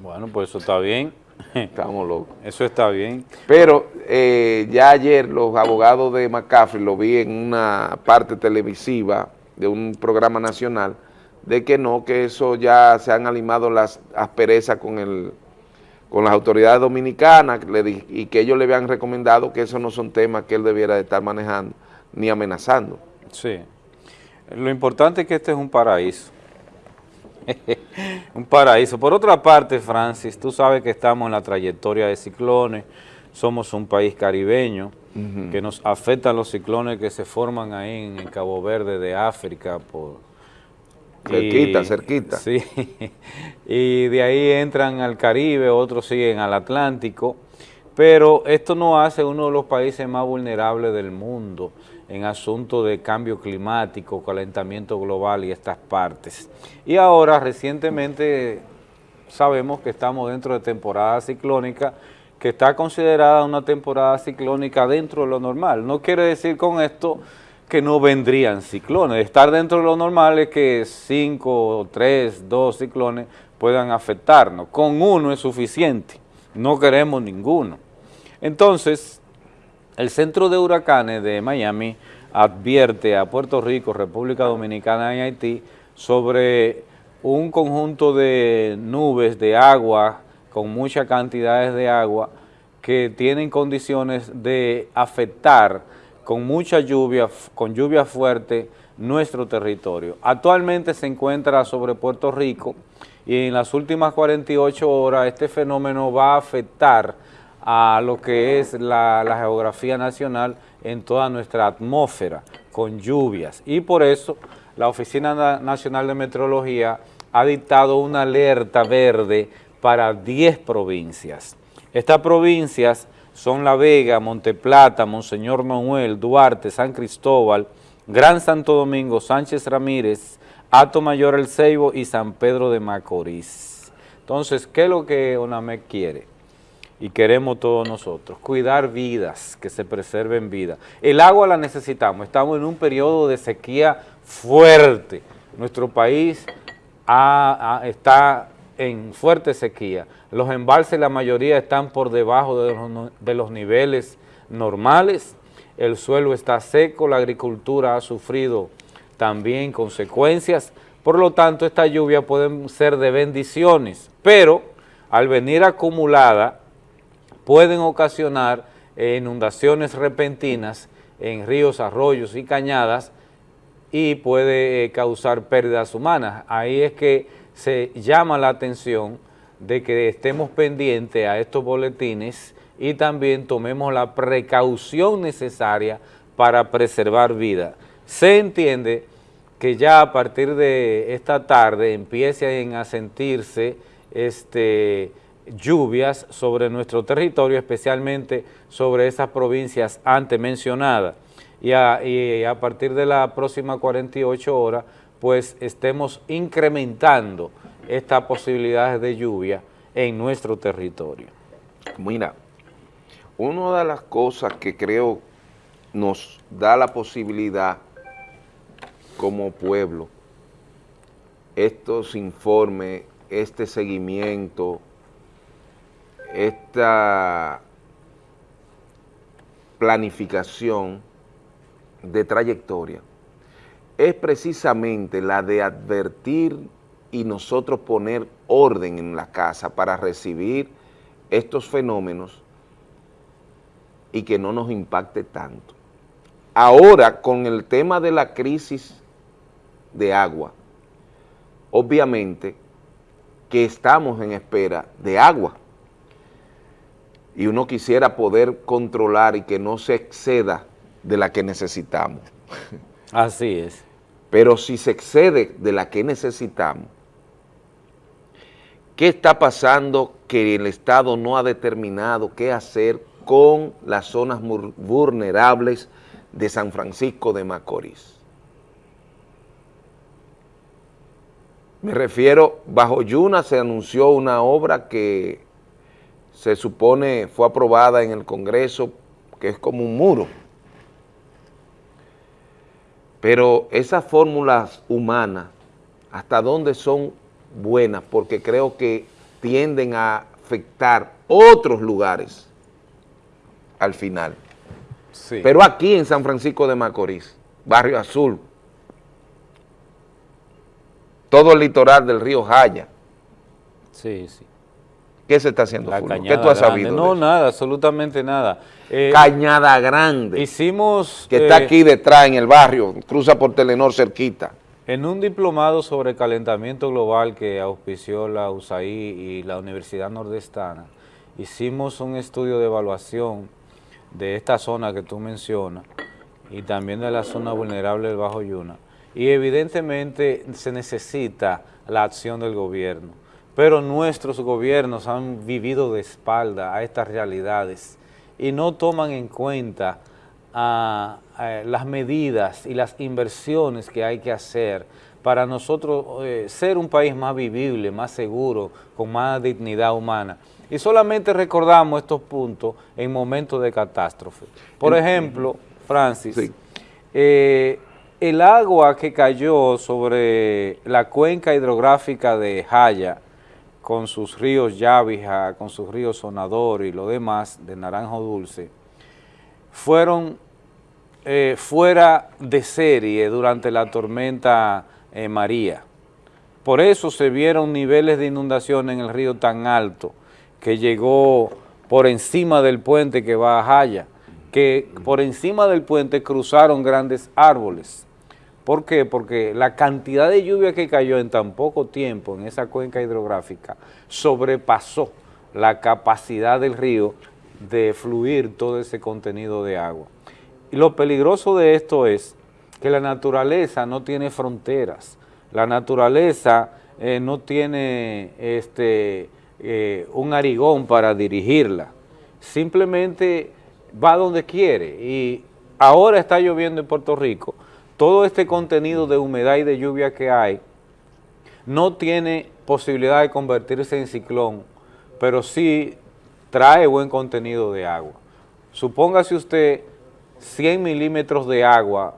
Bueno, pues eso está bien. Estamos locos. Eso está bien. Pero eh, ya ayer los abogados de McCaffrey lo vi en una parte televisiva de un programa nacional, de que no, que eso ya se han animado las asperezas con el con las autoridades dominicanas y que ellos le habían recomendado que esos no son temas que él debiera de estar manejando ni amenazando. Sí. Lo importante es que este es un paraíso. un paraíso. Por otra parte, Francis, tú sabes que estamos en la trayectoria de ciclones, somos un país caribeño, que nos afectan los ciclones que se forman ahí en, el Cabo Verde de África. Por, Cerquita, y- cerquita. Sí, y de ahí entran al Caribe, otros siguen al Atlántico, pero esto nos hace uno de los países más vulnerables del mundo en asuntos de cambio climático, calentamiento global y estas partes. Y ahora, recientemente, sabemos que estamos dentro de temporada ciclónica, que está considerada una temporada ciclónica dentro de lo normal. No quiere decir con esto que no vendrían ciclones. Estar dentro de lo normal es que cinco, tres, dos ciclones puedan afectarnos. Con uno es suficiente, no queremos ninguno. Entonces, el Centro de Huracanes de Miami advierte a Puerto Rico, República Dominicana y Haití sobre un conjunto de nubes de agua con muchas cantidades de agua que tienen condiciones de afectar con mucha lluvia, con lluvia fuerte nuestro territorio. Actualmente se encuentra sobre Puerto Rico y en las últimas 48 horas este fenómeno va a afectar a lo que es la, la geografía nacional en toda nuestra atmósfera, con lluvias. Y por eso la Oficina Na- Nacional de Meteorología ha dictado una alerta verde para 10 provincias. Estas provincias son La Vega, Monteplata, Monseñor Manuel, Duarte, San Cristóbal, Gran Santo Domingo, Sánchez Ramírez, Ato Mayor El Ceibo y San Pedro de Macorís. Entonces, ¿qué es lo que ONAMEC quiere? Y queremos todos nosotros, cuidar vidas, que se preserven vidas. El agua la necesitamos, estamos en un periodo de sequía fuerte. Nuestro país está en fuerte sequía. Los embalses, la mayoría están por debajo de los, niveles normales. El suelo está seco, la agricultura ha sufrido también consecuencias. Por lo tanto, esta lluvia pueden ser de bendiciones, pero al venir acumulada, pueden ocasionar eh, inundaciones repentinas en ríos, arroyos y cañadas y puede eh, causar pérdidas humanas. Ahí es que se llama la atención de que estemos pendientes a estos boletines y también tomemos la precaución necesaria para preservar vida. Se entiende que ya a partir de esta tarde empiecen a sentirse este, lluvias sobre nuestro territorio, especialmente sobre esas provincias antes mencionadas. Y a, y a partir de la próxima 48 horas, pues estemos incrementando estas posibilidades de lluvia en nuestro territorio. Mira, una de las cosas que creo nos da la posibilidad como pueblo, estos informes, este seguimiento, esta planificación de trayectoria, es precisamente la de advertir y nosotros poner orden en la casa para recibir estos fenómenos y que no nos impacte tanto. Ahora, con el tema de la crisis de agua, obviamente que estamos en espera de agua y uno quisiera poder controlar y que no se exceda de la que necesitamos. Así es. Pero si se excede de la que necesitamos, ¿qué está pasando que el Estado no ha determinado qué hacer con las zonas vulnerables de San Francisco de Macorís? Me refiero, bajo Yuna se anunció una obra que se supone fue aprobada en el Congreso, que es como un muro. Pero esas fórmulas humanas, ¿hasta dónde son buenas? Porque creo que tienden a afectar otros lugares al final. Sí. Pero aquí en San Francisco de Macorís, Barrio Azul, todo el litoral del río Jaya, Sí, sí. ¿Qué se está haciendo, La Fulvio? ¿Qué tú has Grande. sabido? No, nada, absolutamente nada. Eh, Cañada Grande, Hicimos... que está eh, aquí detrás en el barrio, cruza por Telenor cerquita. En un diplomado sobre calentamiento global que auspició la USAID y la Universidad Nordestana, hicimos un estudio de evaluación de esta zona que tú mencionas y también de la zona vulnerable del Bajo Yuna. Y evidentemente se necesita la acción del gobierno, pero nuestros gobiernos han vivido de espalda a estas realidades y no toman en cuenta a, a las medidas y las inversiones que hay que hacer para nosotros eh, ser un país más vivible, más seguro, con más dignidad humana. Y solamente recordamos estos puntos en momentos de catástrofe. Por ejemplo, Francis, eh, el agua que cayó sobre la cuenca hidrográfica de Jaya, con sus ríos Yavija, con sus ríos Sonador y lo demás de Naranjo Dulce, fueron eh, fuera de serie durante la tormenta eh, María. Por eso se vieron niveles de inundación en el río tan alto que llegó por encima del puente que va a Jaya, que por encima del puente cruzaron grandes árboles. ¿Por qué? Porque la cantidad de lluvia que cayó en tan poco tiempo en esa cuenca hidrográfica sobrepasó la capacidad del río de fluir todo ese contenido de agua. Y lo peligroso de esto es que la naturaleza no tiene fronteras, la naturaleza eh, no tiene este, eh, un arigón para dirigirla, simplemente va donde quiere y ahora está lloviendo en Puerto Rico, todo este contenido de humedad y de lluvia que hay no tiene posibilidad de convertirse en ciclón, pero sí trae buen contenido de agua. Supóngase usted 100 milímetros de agua,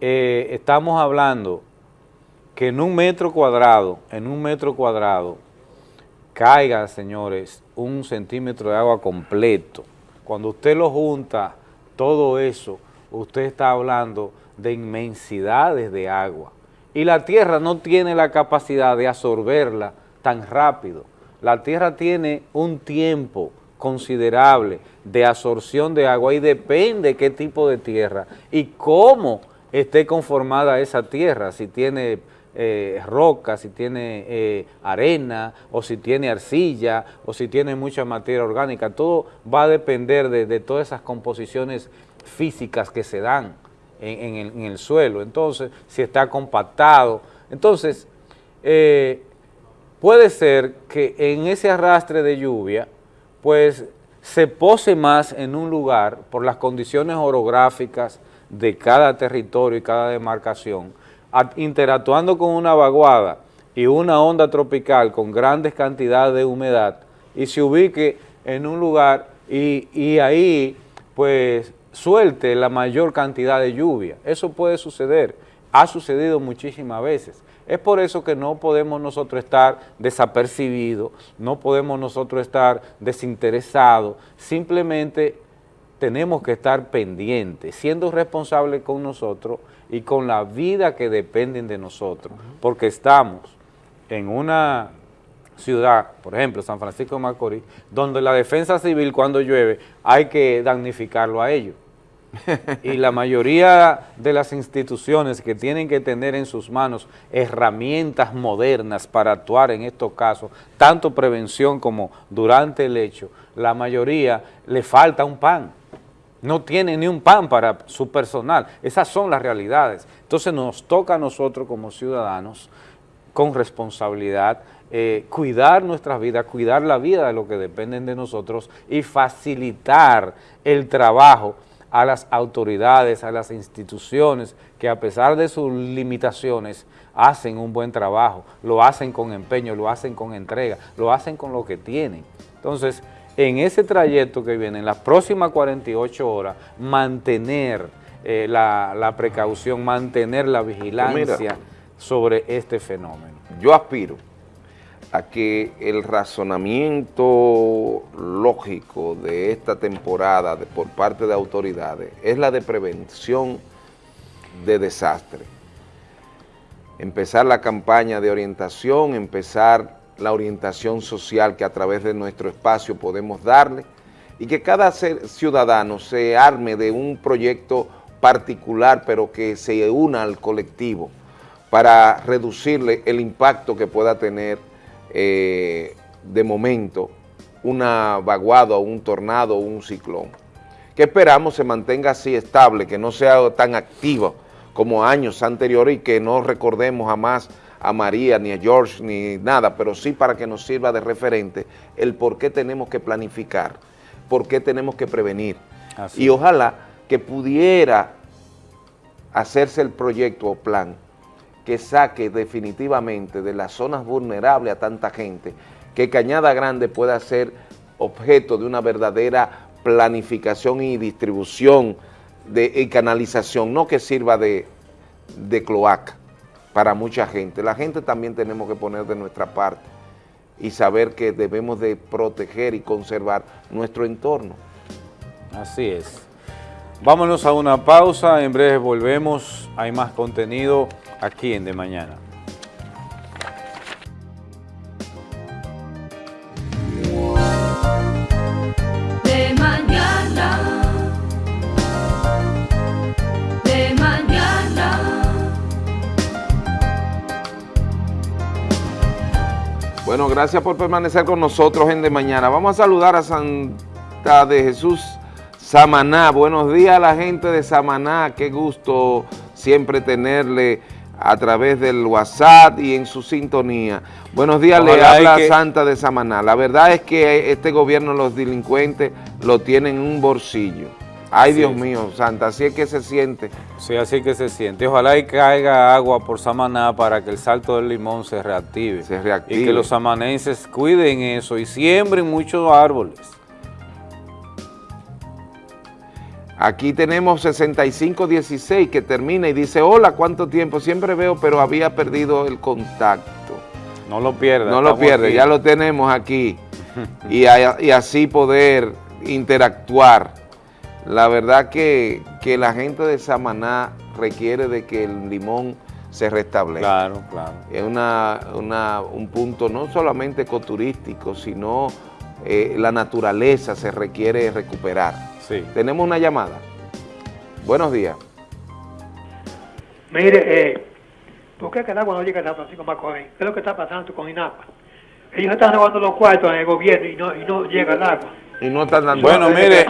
eh, estamos hablando que en un metro cuadrado, en un metro cuadrado, caiga, señores, un centímetro de agua completo. Cuando usted lo junta, todo eso, usted está hablando de inmensidades de agua. Y la tierra no tiene la capacidad de absorberla tan rápido. La tierra tiene un tiempo considerable de absorción de agua y depende qué tipo de tierra y cómo esté conformada esa tierra, si tiene eh, roca, si tiene eh, arena, o si tiene arcilla, o si tiene mucha materia orgánica, todo va a depender de, todas esas composiciones físicas que se dan en, el, suelo, entonces, si está compactado, entonces, eh, puede ser que en ese arrastre de lluvia, pues, se pose más en un lugar por las condiciones orográficas de cada territorio y cada demarcación, interactuando con una vaguada y una onda tropical con grandes cantidades de humedad y se ubique en un lugar y, y ahí pues suelte la mayor cantidad de lluvia. Eso puede suceder, ha sucedido muchísimas veces. Es por eso que no podemos nosotros estar desapercibidos, no podemos nosotros estar desinteresados, simplemente tenemos que estar pendientes, siendo responsables con nosotros y con la vida que dependen de nosotros, porque estamos en una ciudad, por ejemplo, San Francisco de Macorís, donde la defensa civil cuando llueve hay que damnificarlo a ellos. y la mayoría de las instituciones que tienen que tener en sus manos herramientas modernas para actuar en estos casos, tanto prevención como durante el hecho, la mayoría le falta un pan no tiene ni un pan para su personal. Esas son las realidades. Entonces nos toca a nosotros como ciudadanos, con responsabilidad, eh, cuidar nuestras vidas, cuidar la vida de los que dependen de nosotros y facilitar el trabajo a las autoridades, a las instituciones que a pesar de sus limitaciones hacen un buen trabajo, lo hacen con empeño, lo hacen con entrega, lo hacen con lo que tienen. Entonces, en ese trayecto que viene, en las próximas 48 horas, mantener eh, la, precaución, mantener la vigilancia sobre este fenómeno. Yo aspiro a que el razonamiento lógico de esta temporada por parte de autoridades es la de prevención de desastre. Empezar la campaña de orientación, empezar la orientación social que a través de nuestro espacio podemos darle y que cada ciudadano se arme de un proyecto particular pero que se una al colectivo para reducirle el impacto que pueda tener eh, de momento una vaguada un tornado un ciclón. Que esperamos se mantenga así estable, que no sea tan activo como años anteriores y que no recordemos jamás a María, ni a George, ni nada, pero sí para que nos sirva de referente el por qué tenemos que planificar, por qué tenemos que prevenir. Y ojalá que pudiera hacerse el proyecto o plan que saque definitivamente de las zonas vulnerables a tanta gente, que Cañada Grande pueda ser objeto de una verdadera planificación y distribución de, y canalización, no que sirva de, de cloaca para mucha gente. La gente también tenemos que poner de nuestra parte y saber que debemos de proteger y conservar nuestro entorno. Así es. Vámonos a una pausa, en breve volvemos, hay más contenido aquí en De Mañana. De mañana. De mañana. Bueno, gracias por permanecer con nosotros en De Mañana. Vamos a saludar a Santa de Jesús Samaná. Buenos días a la gente de Samaná. Qué gusto siempre tenerle a través del WhatsApp y en su sintonía. Buenos días, le habla que- Santa de Samaná. La verdad es que este gobierno, los delincuentes, lo tienen en un bolsillo. Ay, Así Dios es. mío, Santa, así es que se siente. Sí, así que se siente. Ojalá y caiga agua por Samaná para que el Salto del Limón se reactive. Se reactive. Y que los samanenses cuiden eso y siembren muchos árboles. Aquí tenemos 6516 que termina y dice, hola, ¿cuánto tiempo? Siempre veo, pero había perdido el contacto. No lo pierda. No lo pierde, aquí. ya lo tenemos aquí. y, a- y así poder interactuar. La verdad que, que la gente de Samaná requiere de que el limón se restablezca. Claro, claro. Es una, una- un punto no solamente ecoturístico, sino eh, la naturaleza se requiere recuperar. Sí. Tenemos una llamada. Buenos días. Mire, eh, ¿por qué que el agua no llega a San Francisco Macorís? ¿Qué es lo que está pasando con INAPA? Ellos están robando los cuartos en el gobierno y no, y no llega el agua. Y no están dando... Bueno, mire,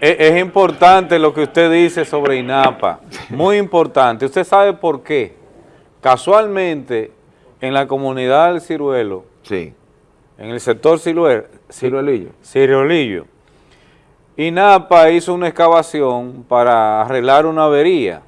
es, es importante lo que usted dice sobre INAPA, muy importante. ¿Usted sabe por qué? Casualmente, en la comunidad del Ciruelo, Sí. en el sector Ciruel, Ciruelillo. Ciruelillo, INAPA hizo una excavación para arreglar una avería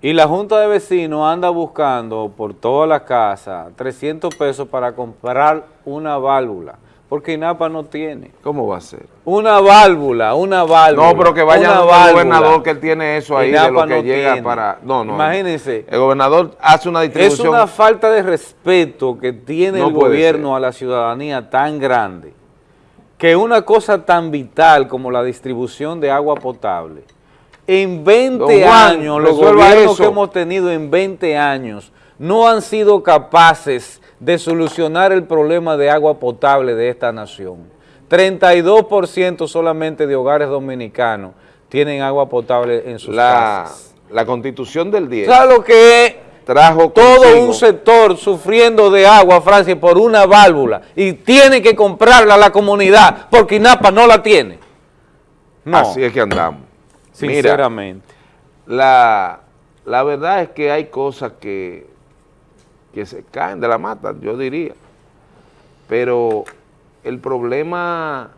y la Junta de Vecinos anda buscando por toda la casa 300 pesos para comprar una válvula, porque INAPA no tiene. ¿Cómo va a ser? Una válvula, una válvula. No, pero que vaya válvula. gobernador que él tiene eso ahí de lo que no llega tiene. para... No, no. Imagínense. El gobernador hace una Es distribución... una falta de respeto que tiene No el gobierno ser. a la ciudadanía tan grande que una cosa tan vital como la distribución de agua potable, en 20 Don Juan, años, los gobiernos eso. que hemos tenido en 20 años no han sido capaces de solucionar el problema de agua potable de esta nación. 32% solamente de hogares dominicanos tienen agua potable en sus la, casas. la constitución del 10 ¿Sabes lo que es? Trajo todo un sector sufriendo de agua, Francia, por una válvula y tiene que comprarla a la comunidad porque INAPA no la tiene. No, Así es que andamos. Mira, sinceramente. la, la verdad es que hay cosas que, que se caen de la mata, yo diría. Pero el problema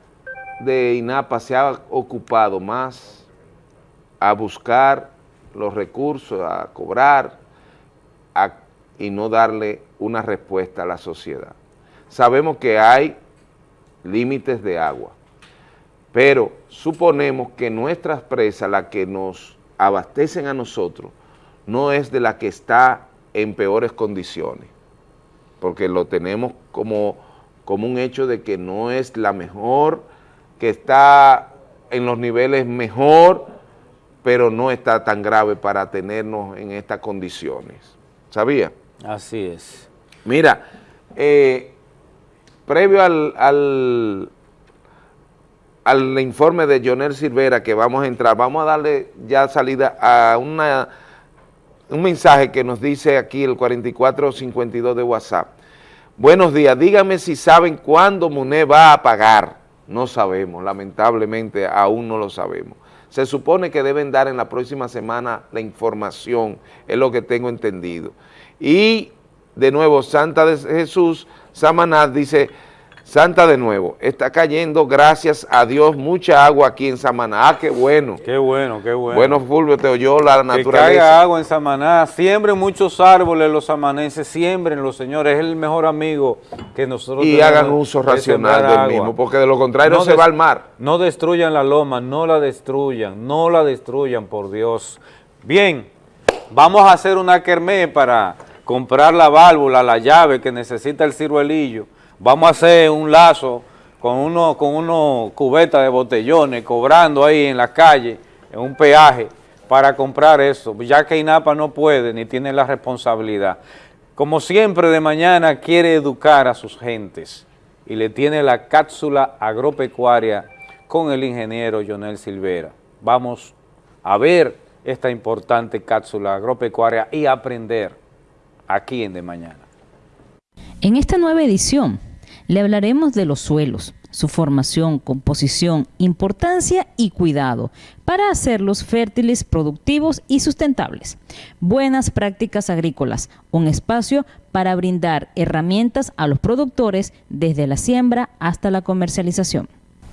de INAPA se ha ocupado más a buscar los recursos, a cobrar y no darle una respuesta a la sociedad. Sabemos que hay límites de agua, pero suponemos que nuestras presas, las que nos abastecen a nosotros, no es de la que está en peores condiciones, porque lo tenemos como, como un hecho de que no es la mejor, que está en los niveles mejor, pero no está tan grave para tenernos en estas condiciones. ¿Sabía? Así es. Mira, eh, previo al, al, al informe de Jonel Silvera que vamos a entrar, vamos a darle ya salida a una, un mensaje que nos dice aquí el 4452 de WhatsApp. Buenos días, dígame si saben cuándo MUNE va a pagar. No sabemos, lamentablemente aún no lo sabemos. Se supone que deben dar en la próxima semana la información, es lo que tengo entendido. Y de nuevo, Santa de Jesús Samaná dice, Santa de nuevo, está cayendo, gracias a Dios, mucha agua aquí en Samaná. Ah, qué bueno. Qué bueno, qué bueno. Bueno, Fulvio, te oyó la que naturaleza. caiga agua en Samaná, siembren muchos árboles los samanenses, siembrenlos, señores, es el mejor amigo que nosotros Y tenemos hagan uso racional del agua. mismo, porque de lo contrario No se va al mar. No destruyan la loma, no la destruyan, no la destruyan, por Dios. Bien, vamos a hacer una kermés para comprar la válvula, la llave que necesita el ciruelillo. Vamos a hacer un lazo con uno con unos cubetas de botellones, cobrando ahí en la calle, en un peaje, para comprar eso, ya que INAPA no puede ni tiene la responsabilidad. Como siempre, de mañana quiere educar a sus gentes y le tiene la cápsula agropecuaria con el ingeniero Jonel Silvera. Vamos a ver esta importante cápsula agropecuaria y aprender aquí en De Mañana. En esta nueva edición le hablaremos de los suelos, su formación, composición, importancia y cuidado para hacerlos fértiles, productivos y sustentables. Buenas prácticas agrícolas, un espacio para brindar herramientas a los productores desde la siembra hasta la comercialización.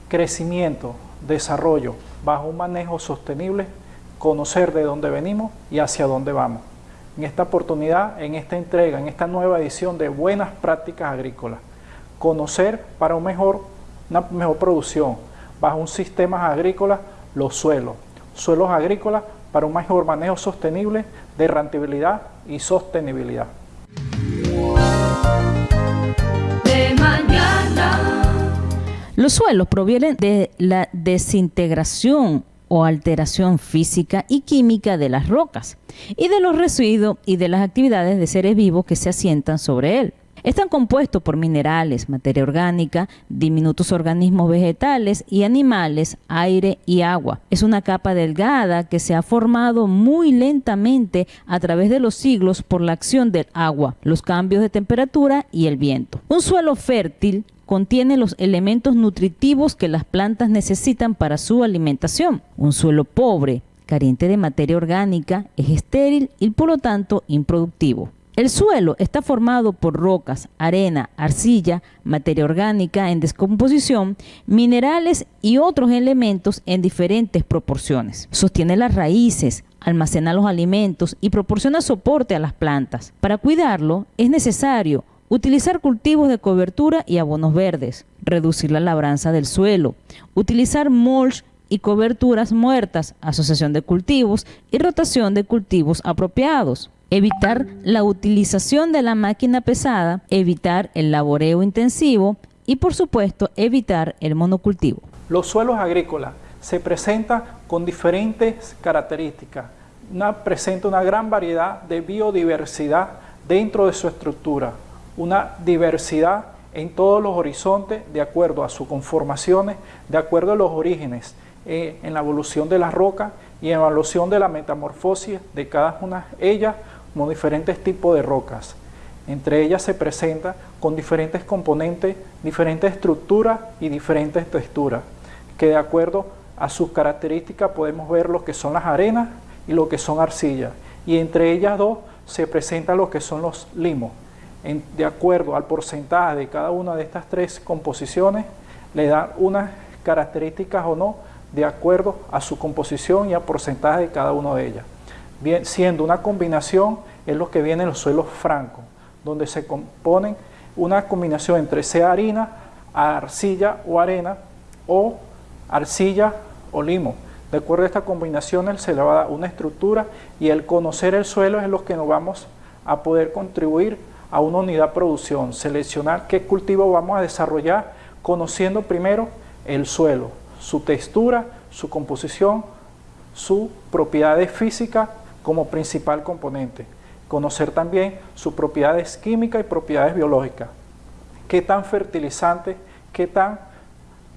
Crecimiento, desarrollo, bajo un manejo sostenible, conocer de dónde venimos y hacia dónde vamos. En esta oportunidad, en esta entrega, en esta nueva edición de Buenas Prácticas Agrícolas, conocer para un mejor una mejor producción bajo un sistema agrícola, los suelos. Suelos agrícolas para un mejor manejo sostenible de rentabilidad y sostenibilidad. De. Los suelos provienen de la desintegración o alteración física y química de las rocas y de los residuos y de las actividades de seres vivos que se asientan sobre él. Están compuestos por minerales, materia orgánica, diminutos organismos vegetales y animales, aire y agua. Es una capa delgada que se ha formado muy lentamente a través de los siglos por la acción del agua, los cambios de temperatura y el viento. Un suelo fértil contiene los elementos nutritivos que las plantas necesitan para su alimentación. Un suelo pobre, carente de materia orgánica, es estéril y por lo tanto improductivo. El suelo está formado por rocas, arena, arcilla, materia orgánica en descomposición, minerales y otros elementos en diferentes proporciones. Sostiene las raíces, almacena los alimentos y proporciona soporte a las plantas. Para cuidarlo es necesario utilizar cultivos de cobertura y abonos verdes, reducir la labranza del suelo, utilizar mulch y coberturas muertas, asociación de cultivos y rotación de cultivos apropiados evitar la utilización de la máquina pesada, evitar el laboreo intensivo y por supuesto evitar el monocultivo. Los suelos agrícolas se presentan con diferentes características. Una, presenta una gran variedad de biodiversidad dentro de su estructura, una diversidad en todos los horizontes de acuerdo a sus conformaciones, de acuerdo a los orígenes, eh, en la evolución de la roca y en la evolución de la metamorfosis de cada una de ellas como diferentes tipos de rocas. Entre ellas se presenta con diferentes componentes, diferentes estructuras y diferentes texturas, que de acuerdo a sus características podemos ver lo que son las arenas y lo que son arcillas. Y entre ellas dos se presenta lo que son los limos. de acuerdo al porcentaje de cada una de estas tres composiciones, le dan unas características o no de acuerdo a su composición y al porcentaje de cada una de ellas siendo una combinación es lo que viene en los suelos francos, donde se componen una combinación entre sea harina, arcilla o arena, o arcilla o limo. De acuerdo a esta combinación, se le va a dar una estructura y el conocer el suelo es lo que nos vamos a poder contribuir a una unidad de producción, seleccionar qué cultivo vamos a desarrollar, conociendo primero el suelo, su textura, su composición, sus propiedades físicas como principal componente. Conocer también sus propiedades químicas y propiedades biológicas. Qué tan fertilizante, qué tan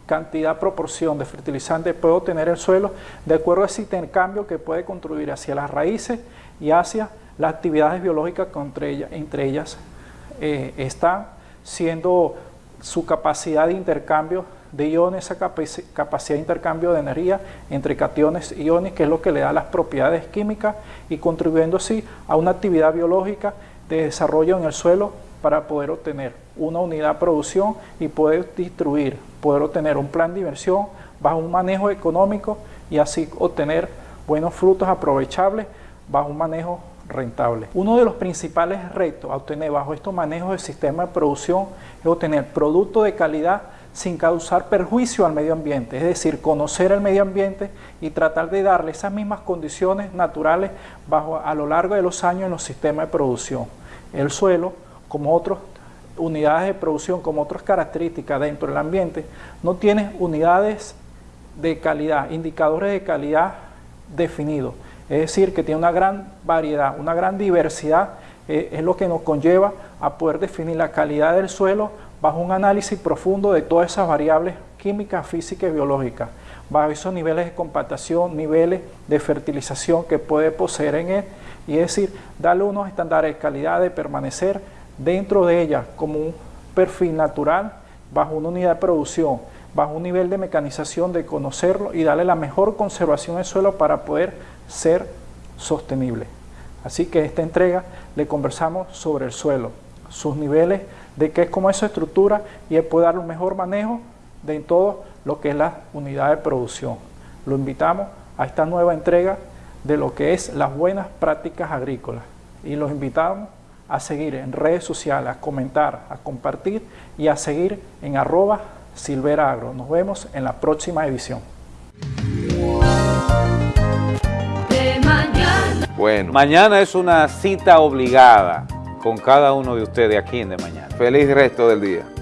cantidad, proporción de fertilizante puede obtener el suelo de acuerdo a ese intercambio que puede contribuir hacia las raíces y hacia las actividades biológicas que entre ellas, entre eh, siendo su capacidad de intercambio de iones, esa capacidad de intercambio de energía entre cationes y iones, que es lo que le da las propiedades químicas y contribuyendo así a una actividad biológica de desarrollo en el suelo para poder obtener una unidad de producción y poder distribuir, poder obtener un plan de inversión bajo un manejo económico y así obtener buenos frutos aprovechables bajo un manejo rentable. Uno de los principales retos a obtener bajo estos manejos de sistema de producción es obtener productos de calidad sin causar perjuicio al medio ambiente, es decir, conocer el medio ambiente y tratar de darle esas mismas condiciones naturales bajo, a lo largo de los años en los sistemas de producción. El suelo, como otras unidades de producción, como otras características dentro del ambiente, no tiene unidades de calidad, indicadores de calidad definidos. Es decir, que tiene una gran variedad, una gran diversidad, eh, es lo que nos conlleva a poder definir la calidad del suelo bajo un análisis profundo de todas esas variables químicas, físicas y biológicas, bajo esos niveles de compactación, niveles de fertilización que puede poseer en él, y es decir, darle unos estándares de calidad de permanecer dentro de ella como un perfil natural bajo una unidad de producción, bajo un nivel de mecanización de conocerlo y darle la mejor conservación al suelo para poder ser sostenible. Así que esta entrega le conversamos sobre el suelo, sus niveles de qué es como es su estructura y él puede dar un mejor manejo de todo lo que es la unidad de producción. Lo invitamos a esta nueva entrega de lo que es las buenas prácticas agrícolas y los invitamos a seguir en redes sociales, a comentar, a compartir y a seguir en arroba silveragro. Nos vemos en la próxima edición. Bueno. Mañana es una cita obligada con cada uno de ustedes aquí en De Mañana. Feliz resto del día.